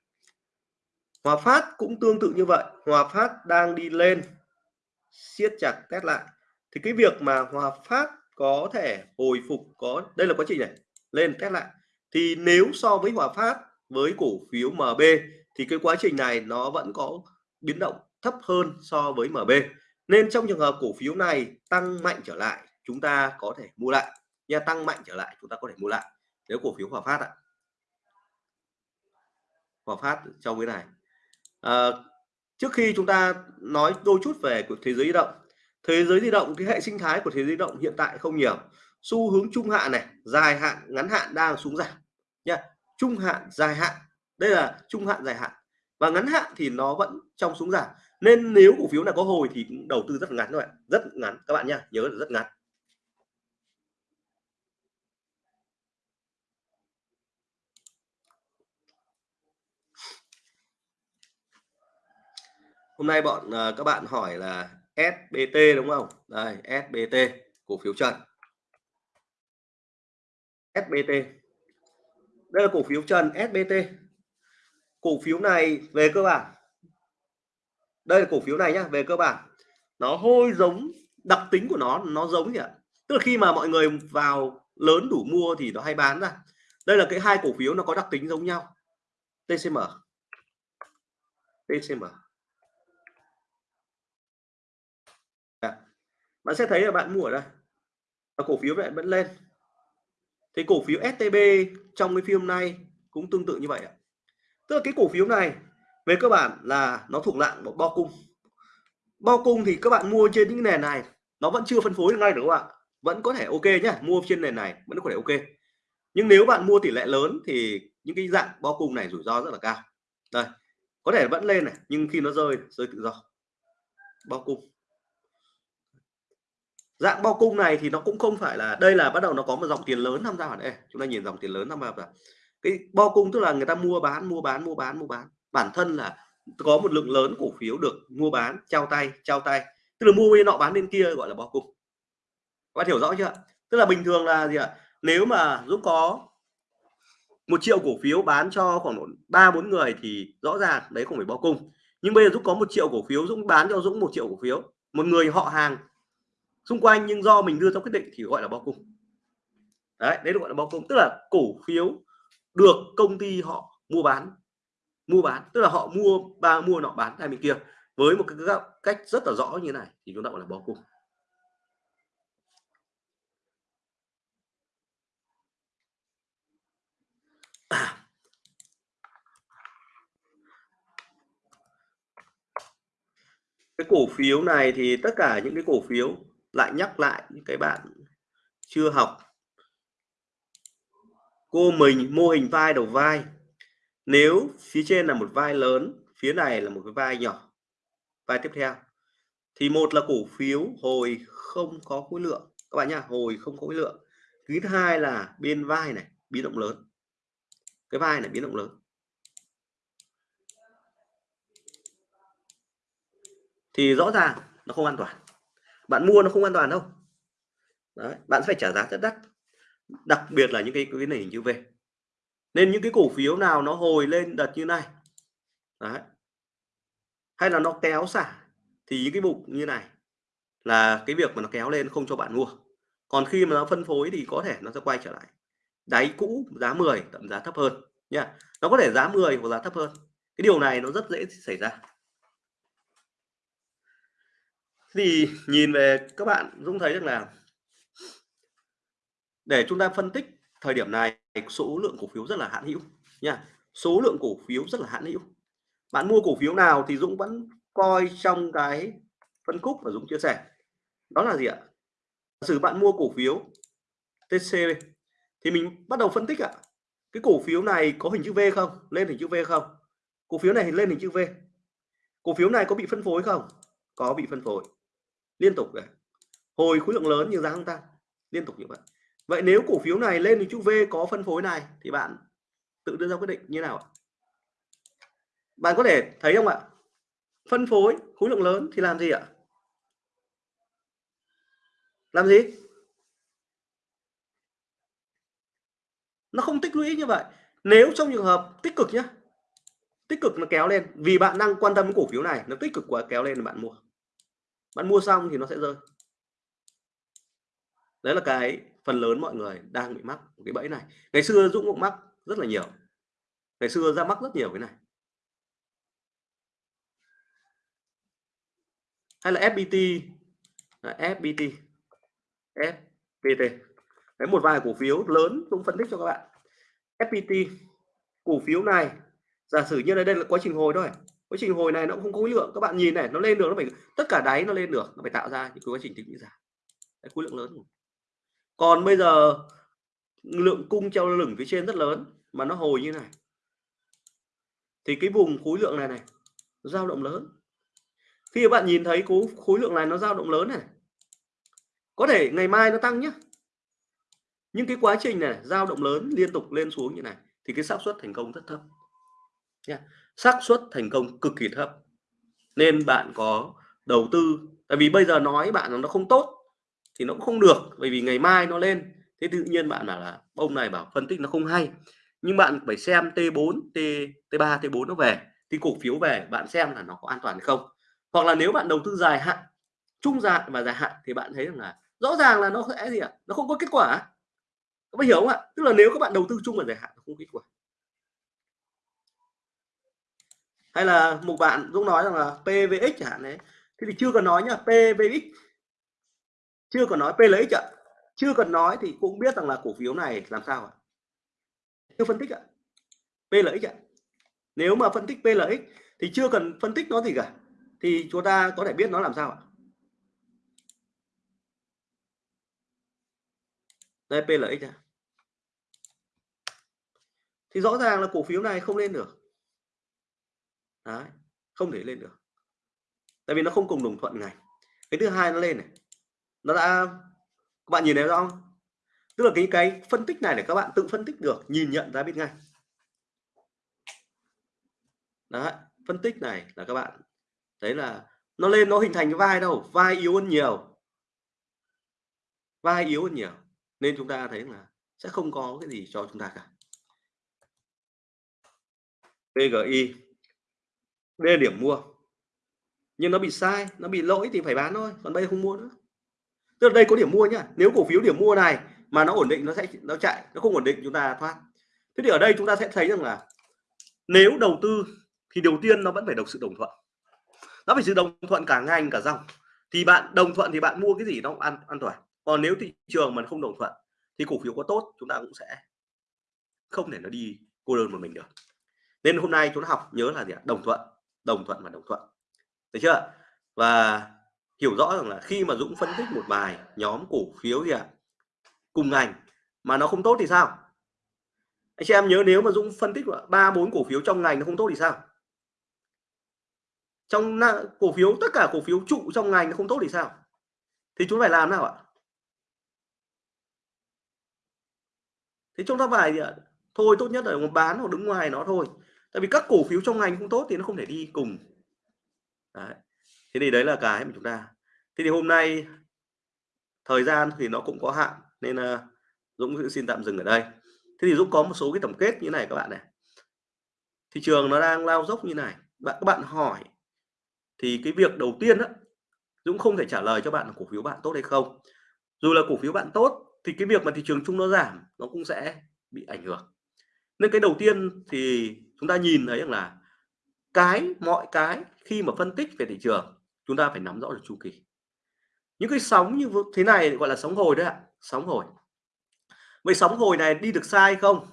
Speaker 1: Hòa Phát cũng tương tự như vậy. Hòa Phát đang đi lên, siết chặt test lại. Thì cái việc mà Hòa Phát có thể hồi phục, có, đây là quá trình này, lên test lại. Thì nếu so với Hòa Phát, với cổ phiếu MB thì cái quá trình này nó vẫn có biến động thấp hơn so với MB nên trong trường hợp cổ phiếu này tăng mạnh trở lại chúng ta có thể mua lại. Nha tăng mạnh trở lại chúng ta có thể mua lại. Nếu cổ phiếu Hòa Phát ạ. Hòa Phát trong cái này. À, trước khi chúng ta nói đôi chút về của thế giới di động. Thế giới di động cái hệ sinh thái của thế giới di động hiện tại không nhiều. Xu hướng trung hạn này dài hạn ngắn hạn đang xuống giảm nha trung hạn dài hạn. Đây là trung hạn dài hạn. Và ngắn hạn thì nó vẫn trong xuống giảm. Nên nếu cổ phiếu này có hồi thì cũng đầu tư rất ngắn thôi ạ, rất ngắn các bạn nhá nhớ là rất ngắn. Hôm nay bọn uh, các bạn hỏi là SBT đúng không? Đây SBT cổ phiếu trần. SBT đây là cổ phiếu trần SBT cổ phiếu này về cơ bản. Đây là cổ phiếu này nhá về cơ bản. Nó hơi giống đặc tính của nó nó giống gì ạ? Tức là khi mà mọi người vào lớn đủ mua thì nó hay bán ra. Đây là cái hai cổ phiếu nó có đặc tính giống nhau. TCM TCM bạn sẽ thấy là bạn mua ở đây và cổ phiếu lại vẫn lên. Thì cổ phiếu STB trong cái phim này cũng tương tự như vậy ạ. Tức là cái cổ phiếu này về cơ bản là nó thuộc dạng một bo cung. Bo cung thì các bạn mua trên những nền này, nó vẫn chưa phân phối được ngay được không ạ. Vẫn có thể ok nhá, mua trên nền này vẫn có thể ok. Nhưng nếu bạn mua tỷ lệ lớn thì những cái dạng bo cung này rủi ro rất là cao. Đây, có thể vẫn lên này, nhưng khi nó rơi rơi tự do. Bo cung dạng bao cung này thì nó cũng không phải là, đây là bắt đầu nó có một dòng tiền lớn tham gia vào đây chúng ta nhìn dòng tiền lớn tham gia vào cái bao cung tức là người ta mua bán mua bán mua bán mua bán. Bản thân là có một lượng lớn cổ phiếu được mua bán, trao tay trao tay. Tức là mua bên nọ bán bên kia gọi là bao cung. Các bạn hiểu rõ chưa? Tức là bình thường là gì ạ? Nếu mà Dũng có một triệu cổ phiếu bán cho khoảng ba, bốn người thì rõ ràng đấy không phải bao cung. Nhưng bây giờ Dũng có một triệu cổ phiếu, Dũng bán cho Dũng một triệu cổ phiếu. Một người họ hàng xung quanh nhưng do mình đưa ra quyết định thì gọi là bao cung. Đấy đấy gọi là bao cung. Tức là cổ phiếu được công ty họ mua bán mua bán. Tức là họ mua ba, mua nọ bán hai bên kia. Với một cái cách rất là rõ như này thì chúng ta gọi là bao cung. Cái cổ phiếu này thì tất cả những cái cổ phiếu lại nhắc lại những cái bạn chưa học. Cô mình, mô hình vai đầu vai. Nếu phía trên là một vai lớn, phía này là một cái vai nhỏ. Vai tiếp theo. Thì một là cổ phiếu, hồi không có khối lượng. Các bạn nhá, hồi không có khối lượng. Thứ hai là bên vai này, biến động lớn. Cái vai này biến động lớn. Thì rõ ràng nó không an toàn bạn mua nó không an toàn đâu. Đấy, bạn phải trả giá rất đắt. Đặc biệt là những cái cái này hình về nên những cái cổ phiếu nào nó hồi lên đợt như này Đấy. hay là nó kéo xả thì những cái mục như này là cái việc mà nó kéo lên không cho bạn mua. Còn khi mà nó phân phối thì có thể nó sẽ quay trở lại. Đáy cũ giá 10 tầm giá thấp hơn nha nó có thể giá 10 hoặc giá thấp hơn. Cái điều này nó rất dễ xảy ra thì nhìn về các bạn, Dũng thấy rằng là để chúng ta phân tích thời điểm này, số lượng cổ phiếu rất là hạn hữu nha. Số lượng cổ phiếu rất là hạn hữu. Bạn mua cổ phiếu nào thì Dũng vẫn coi trong cái phân khúc mà Dũng chia sẻ. Đó là gì ạ? Sử bạn mua cổ phiếu TC thì mình bắt đầu phân tích ạ. Cái cổ phiếu này có hình chữ V không? Lên hình chữ V không? Cổ phiếu này lên hình chữ V. Cổ phiếu này có bị phân phối không? Có bị phân phối liên tục này hồi khối lượng lớn như giá không tăng liên tục như vậy. Vậy nếu cổ phiếu này lên thì chữ V có phân phối này, thì bạn tự đưa ra quyết định như nào bạn có thể thấy không ạ? Phân phối, khối lượng lớn thì làm gì ạ? Làm gì? Nó không tích lũy như vậy. Nếu trong trường hợp tích cực nhé tích cực nó kéo lên, vì bạn đang quan tâm cổ phiếu này, nó tích cực quá, kéo lên là bạn mua bạn mua xong thì nó sẽ rơi. Đấy là cái phần lớn mọi người đang bị mắc cái bẫy này. Ngày xưa Dũng cũng mắc rất là nhiều. Ngày xưa ra mắc rất nhiều cái này. Hay là FPT FPT FPT đấy một vài cổ phiếu lớn cũng phân tích cho các bạn. FPT cổ phiếu này, giả sử như đây đây là quá trình hồi thôi quá trình hồi này nó cũng không có khối lượng. Các bạn nhìn này, nó lên được, nó phải, tất cả đáy nó lên được. Nó phải tạo ra những quá trình tích lũy giảm khối lượng lớn còn bây giờ, lượng cung treo lửng phía trên rất lớn, mà nó hồi như này. Thì cái vùng khối lượng này này dao động lớn. Khi bạn nhìn thấy khối khối lượng này nó dao động lớn này, có thể ngày mai nó tăng nhé nhưng cái quá trình này, dao động lớn liên tục lên xuống như này, thì cái xác suất thành công rất thấp. Nha xác suất thành công cực kỳ thấp. Nên bạn có đầu tư, tại vì bây giờ nói bạn là nó không tốt thì nó cũng không được, bởi vì ngày mai nó lên. Thế tự nhiên bạn bảo là, ông này bảo phân tích nó không hay. Nhưng bạn phải xem T4 T T3 T4 nó về thì cổ phiếu về, bạn xem là nó có an toàn hay không. Hoặc là nếu bạn đầu tư dài hạn, trung dài và dài hạn thì bạn thấy rằng là rõ ràng là nó sẽ gì ạ? Nó không có kết quả. Các bạn hiểu không ạ? Tức là nếu các bạn đầu tư chung và dài hạn, nó không kết quả. Hay là một bạn Dũng nói rằng là PVX chẳng hạn đấy. Thế thì chưa cần nói nhá PVX chưa cần nói P ạ. Chưa cần nói thì cũng biết rằng là cổ phiếu này làm sao ạ? Chưa phân tích ạ. P ạ. Nếu mà phân tích P thì chưa cần phân tích nó gì cả, thì chúng ta có thể biết nó làm sao ạ? Đây, P ạ. Thì rõ ràng là cổ phiếu này không lên được. Đấy, không thể lên được. Tại vì nó không cùng đồng thuận ngành. cái thứ hai nó lên này. Nó đã các bạn nhìn thấy rõ không? Tức là cái cái phân tích này để các bạn tự phân tích được nhìn nhận ra biết ngay. Đấy, phân tích này là các bạn thấy là nó lên nó hình thành cái vai đâu? Vai yếu hơn nhiều. Vai yếu hơn nhiều. Nên chúng ta thấy là sẽ không có cái gì cho chúng ta cả. PGI đây là điểm mua. Nhưng nó bị sai, nó bị lỗi thì phải bán thôi, còn bây giờ không mua nữa. Tức là đây có điểm mua nhá. Nếu cổ phiếu điểm mua này mà nó ổn định, nó sẽ, nó chạy, nó không ổn định, chúng ta thoát. Thế thì ở đây chúng ta sẽ thấy rằng là nếu đầu tư thì đầu tiên nó vẫn phải được sự đồng thuận. Nó phải sự đồng thuận cả ngành, cả dòng. Thì bạn đồng thuận thì bạn mua cái gì nó cũng an an toàn. Còn nếu thị trường mà không đồng thuận thì cổ phiếu có tốt, chúng ta cũng sẽ không thể nó đi cô đơn một mình được. Nên hôm nay chúng ta học nhớ là gì ạ? Đồng thuận đồng thuận và đồng thuận. Được chưa? Và hiểu rõ rằng là khi mà Dũng phân tích một bài nhóm cổ phiếu gì ạ? Cùng ngành mà nó không tốt thì sao? Anh chị em nhớ nếu mà Dũng phân tích ba, bốn cổ phiếu trong ngành nó không tốt thì sao? Trong cổ phiếu, tất cả cổ phiếu trụ trong ngành nó không tốt thì sao? Thì chúng phải làm nào ạ? Thì chúng ta phải thôi tốt nhất là bán hoặc đứng ngoài nó thôi tại vì các cổ phiếu trong ngành không tốt thì nó không thể đi cùng. Đấy. thế thì đấy là cái mà chúng ta. Thế thì hôm nay thời gian thì nó cũng có hạn nên uh, Dũng xin tạm dừng ở đây. Thế thì Dũng có một số cái tổng kết như này các bạn này. Thị trường nó đang lao dốc như này. Bạn các bạn hỏi thì cái việc đầu tiên đó Dũng không thể trả lời cho bạn là cổ phiếu bạn tốt hay không. Dù là cổ phiếu bạn tốt thì cái việc mà thị trường chung nó giảm nó cũng sẽ bị ảnh hưởng. Nên cái đầu tiên thì chúng ta nhìn thấy rằng là cái mọi cái khi mà phân tích về thị trường chúng ta phải nắm rõ được chu kỳ. Những cái sóng như thế này gọi là sóng hồi đấy ạ sóng hồi. Vậy sóng hồi này đi được sai không?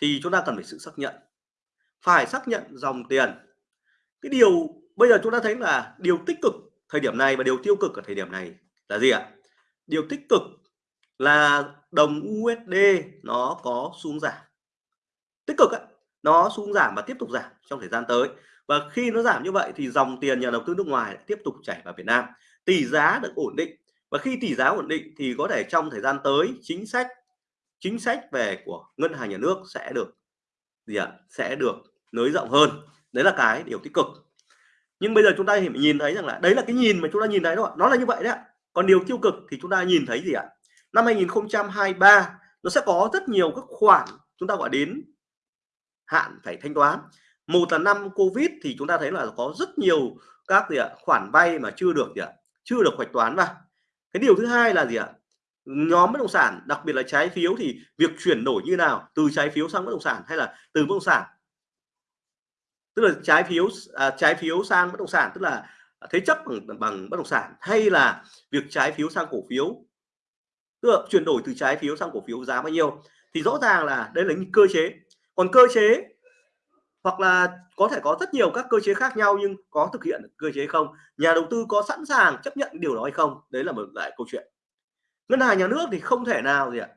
Speaker 1: Thì chúng ta cần phải sự xác nhận. Phải xác nhận dòng tiền. Cái điều bây giờ chúng ta thấy là điều tích cực thời điểm này và điều tiêu cực ở thời điểm này là gì ạ? Điều tích cực là đồng USD nó có xuống giảm. Tích cực ấy, nó xuống giảm và tiếp tục giảm trong thời gian tới. Và khi nó giảm như vậy thì dòng tiền nhà đầu tư nước ngoài tiếp tục chảy vào Việt Nam. Tỷ giá được ổn định. Và khi tỷ giá ổn định thì có thể trong thời gian tới chính sách chính sách về của ngân hàng nhà nước sẽ được gì ạ? Sẽ được nới rộng hơn. Đấy là cái điều tích cực. Nhưng bây giờ chúng ta nhìn thấy rằng là đấy là cái nhìn mà chúng ta nhìn thấy đó nó là như vậy đấy còn điều tiêu cực thì chúng ta nhìn thấy gì ạ? Năm 2023 nó sẽ có rất nhiều các khoản chúng ta gọi đến hạn phải thanh toán. Một là năm covid thì chúng ta thấy là có rất nhiều các gì ạ khoản vay mà chưa được gì ạ chưa được hoạch toán vào. Cái điều thứ hai là gì ạ? Nhóm bất động sản đặc biệt là trái phiếu thì việc chuyển đổi như nào từ trái phiếu sang bất động sản hay là từ bất động sản? Tức là trái phiếu à, trái phiếu sang bất động sản tức là thế chấp bằng, bằng bất động sản hay là việc trái phiếu sang cổ phiếu? Tức là chuyển đổi từ trái phiếu sang cổ phiếu giá bao nhiêu? Thì rõ ràng là đây là những cơ chế còn cơ chế, hoặc là có thể có rất nhiều các cơ chế khác nhau nhưng có thực hiện cơ chế không? Nhà đầu tư có sẵn sàng chấp nhận điều đó hay không? Đấy là một lại câu chuyện. Ngân hàng nhà nước thì không thể nào gì ạ?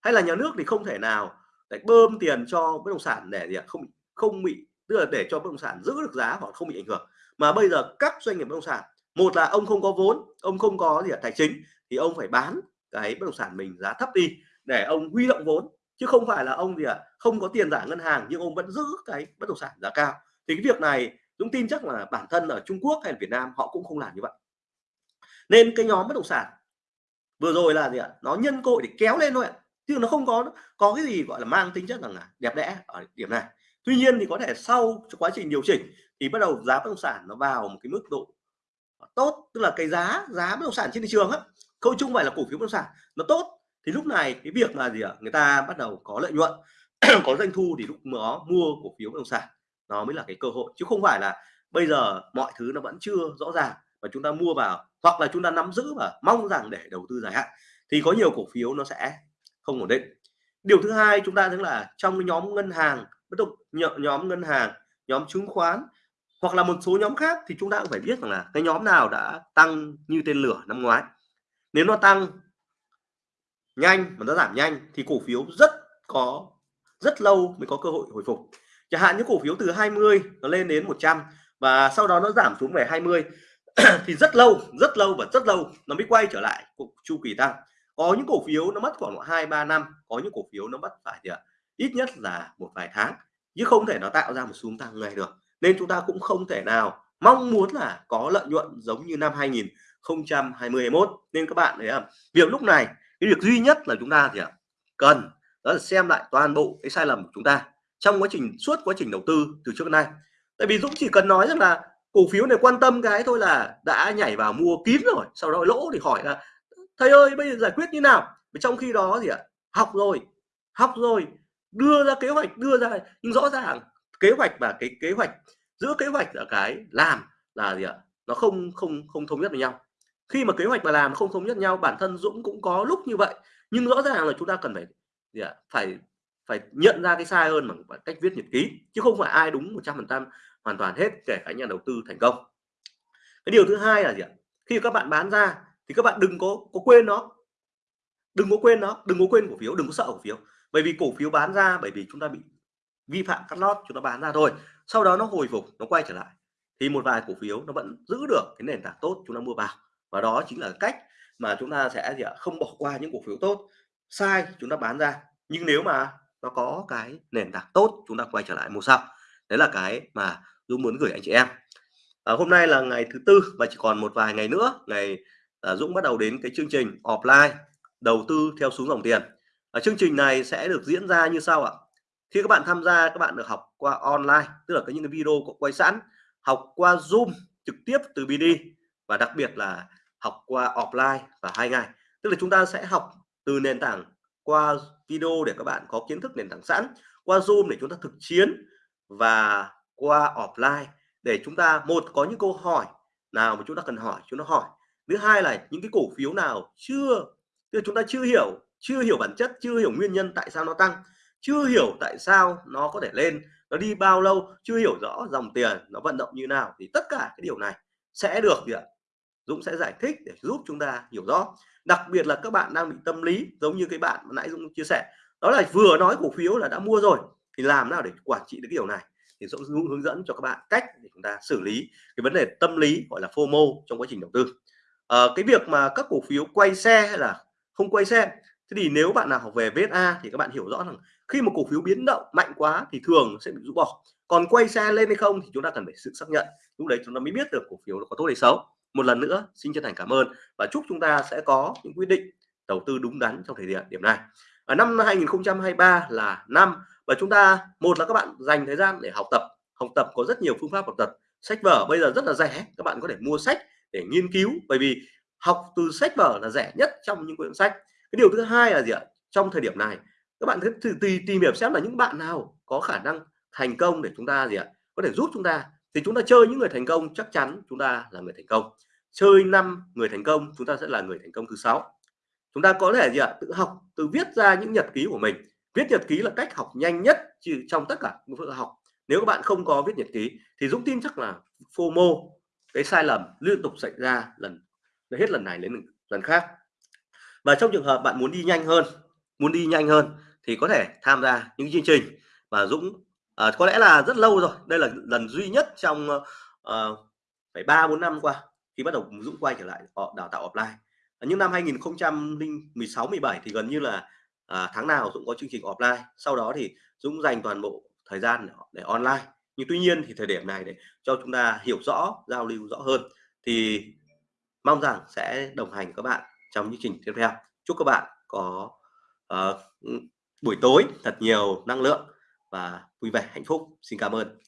Speaker 1: Hay là nhà nước thì không thể nào để bơm tiền cho bất động sản để gì ạ? Không không bị, tức là để cho bất động sản giữ được giá hoặc không bị ảnh hưởng. Mà bây giờ các doanh nghiệp bất động sản, một là ông không có vốn, ông không có gì ạ? Tài chính, thì ông phải bán cái bất động sản mình giá thấp đi để ông huy động vốn chứ không phải là ông gì ạ, không có tiền giả ngân hàng nhưng ông vẫn giữ cái bất động sản giá cao. Thì cái việc này, Dũng tin chắc là bản thân ở Trung Quốc hay Việt Nam họ cũng không làm như vậy. Nên cái nhóm bất động sản vừa rồi là gì ạ? Nó nhân cội để kéo lên thôi ạ. Chứ nó không có có cái gì gọi là mang tính chất rằng là đẹp đẽ ở điểm này. Tuy nhiên thì có thể sau quá trình điều chỉnh thì bắt đầu giá bất động sản nó vào một cái mức độ tốt. Tức là cái giá giá bất động sản trên thị trường á, không, chung phải là cổ phiếu bất động sản, nó tốt thì lúc này cái việc là gì ạ? Người ta bắt đầu có lợi nhuận, có doanh thu thì lúc đó mua cổ phiếu bất động sản nó mới là cái cơ hội. Chứ không phải là bây giờ mọi thứ nó vẫn chưa rõ ràng và chúng ta mua vào, hoặc là chúng ta nắm giữ và mong rằng để đầu tư dài hạn, thì có nhiều cổ phiếu nó sẽ không ổn định. Điều thứ hai chúng ta thấy là trong nhóm ngân hàng bất động nhóm ngân hàng, nhóm chứng khoán hoặc là một số nhóm khác thì chúng ta cũng phải biết rằng là cái nhóm nào đã tăng như tên lửa năm ngoái. Nếu nó tăng nhanh mà nó giảm nhanh thì cổ phiếu rất có, rất lâu mới có cơ hội hồi phục. Chẳng hạn những cổ phiếu từ 20 nó lên đến 100 và sau đó nó giảm xuống về 20 thì rất lâu rất lâu và rất lâu nó mới quay trở lại chu kỳ tăng. Có những cổ phiếu nó mất khoảng hai ba năm, có những cổ phiếu nó mất phải thì ít nhất là một vài tháng, chứ không thể nó tạo ra một xu tăng ngay được. Nên chúng ta cũng không thể nào mong muốn là có lợi nhuận giống như năm 2021 nên các bạn thấy không? Việc lúc này cái việc duy nhất là chúng ta thì cần đó là xem lại toàn bộ cái sai lầm của chúng ta trong quá trình, suốt quá trình đầu tư từ trước đến nay. Tại vì Dũng chỉ cần nói rằng là cổ phiếu này quan tâm cái thôi là đã nhảy vào mua kín rồi, sau đó lỗ thì hỏi là, thầy ơi, bây giờ giải quyết như nào? Trong khi đó thì học rồi học rồi, đưa ra kế hoạch, đưa ra nhưng rõ ràng kế hoạch và cái kế hoạch, giữa kế hoạch là cái làm là gì ạ, nó không không không thống nhất với nhau khi mà kế hoạch mà làm không thống nhất nhau, bản thân Dũng cũng có lúc như vậy. Nhưng rõ ràng là chúng ta cần phải, gì ạ, phải phải nhận ra cái sai hơn bằng cách viết nhật ký, chứ không phải ai đúng 100% hoàn toàn hết kể cả nhà đầu tư thành công. Cái điều thứ hai là gì ạ? Khi các bạn bán ra thì các bạn đừng có có quên nó. Đừng có quên nó, đừng có quên cổ phiếu, đừng có sợ cổ phiếu. Bởi vì cổ phiếu bán ra bởi vì chúng ta bị vi phạm cắt lót, chúng ta bán ra thôi. Sau đó nó hồi phục, nó quay trở lại. Thì một vài cổ phiếu nó vẫn giữ được cái nền tảng tốt, chúng ta mua vào và đó chính là cách mà chúng ta sẽ gì ạ không bỏ qua những cổ phiếu tốt. Sai chúng ta bán ra nhưng nếu mà nó có cái nền tảng tốt chúng ta quay trở lại mua sau. Đấy là cái mà Dũng muốn gửi anh chị em. À, hôm nay là ngày thứ tư và chỉ còn một vài ngày nữa ngày à, Dũng bắt đầu đến cái chương trình offline đầu tư theo xuống dòng tiền. À, chương trình này sẽ được diễn ra như sau ạ. Khi các bạn tham gia các bạn được học qua online tức là cái những cái video có quay sẵn học qua zoom trực tiếp từ BD và đặc biệt là học qua offline và hai ngày. Tức là chúng ta sẽ học từ nền tảng qua video để các bạn có kiến thức nền tảng sẵn, qua zoom để chúng ta thực chiến và qua offline để chúng ta, một, có những câu hỏi nào mà chúng ta cần hỏi, chúng ta hỏi. Thứ hai là những cái cổ phiếu nào chưa, tức chúng ta chưa hiểu chưa hiểu bản chất, chưa hiểu nguyên nhân tại sao nó tăng, chưa hiểu tại sao nó có thể lên, nó đi bao lâu, chưa hiểu rõ dòng tiền nó vận động như nào thì tất cả cái điều này sẽ được gì ạ? Dũng sẽ giải thích để giúp chúng ta hiểu rõ. Đặc biệt là các bạn đang bị tâm lý giống như cái bạn nãy Dũng chia sẻ. Đó là vừa nói cổ phiếu là đã mua rồi thì làm nào để quản trị được cái điều này? Thì Dũng hướng dẫn cho các bạn cách để chúng ta xử lý cái vấn đề tâm lý gọi là FOMO trong quá trình đầu tư. À, cái việc mà các cổ phiếu quay xe hay là không quay xe thế thì nếu bạn nào học về VSA thì các bạn hiểu rõ rằng khi một cổ phiếu biến động mạnh quá thì thường sẽ bị rũ bỏ. Còn quay xe lên hay không thì chúng ta cần phải sự xác nhận. Lúc đấy chúng ta mới biết được cổ phiếu nó có tốt hay xấu một lần nữa xin chân thành cảm ơn và chúc chúng ta sẽ có những quyết định đầu tư đúng đắn trong thời điểm điểm này. Ở năm 2023 là năm và chúng ta một là các bạn dành thời gian để học tập học tập có rất nhiều phương pháp học tập. Sách vở bây giờ rất là rẻ các bạn có thể mua sách để nghiên cứu bởi vì học từ sách vở là rẻ nhất trong những quyển sách. Cái điều thứ hai là gì ạ? Trong thời điểm này các bạn thử tìm, tìm hiểu xem là những bạn nào có khả năng thành công để chúng ta gì ạ? Có thể giúp chúng ta. Thì chúng ta chơi những người thành công chắc chắn chúng ta là người thành công chơi năm người thành công chúng ta sẽ là người thành công thứ sáu. Chúng ta có thể gì ạ? Tự học tự viết ra những nhật ký của mình. Viết nhật ký là cách học nhanh nhất trong tất cả những học. Nếu các bạn không có viết nhật ký thì Dũng tin chắc là FOMO cái sai lầm liên tục xảy ra lần hết lần này đến lần khác. Và trong trường hợp bạn muốn đi nhanh hơn muốn đi nhanh hơn thì có thể tham gia những chương trình mà Dũng à, có lẽ là rất lâu rồi. Đây là lần duy nhất trong ờ, phải ba bốn năm qua khi bắt đầu Dũng quay trở lại đào tạo offline. Nhưng năm 2016 17 thì gần như là à, tháng nào Dũng có chương trình offline. Sau đó thì Dũng dành toàn bộ thời gian để, để online. Nhưng tuy nhiên thì thời điểm này để cho chúng ta hiểu rõ giao lưu rõ hơn thì mong rằng sẽ đồng hành các bạn trong chương trình tiếp theo. Chúc các bạn có uh, buổi tối thật nhiều năng lượng và vui vẻ hạnh phúc. Xin cảm ơn.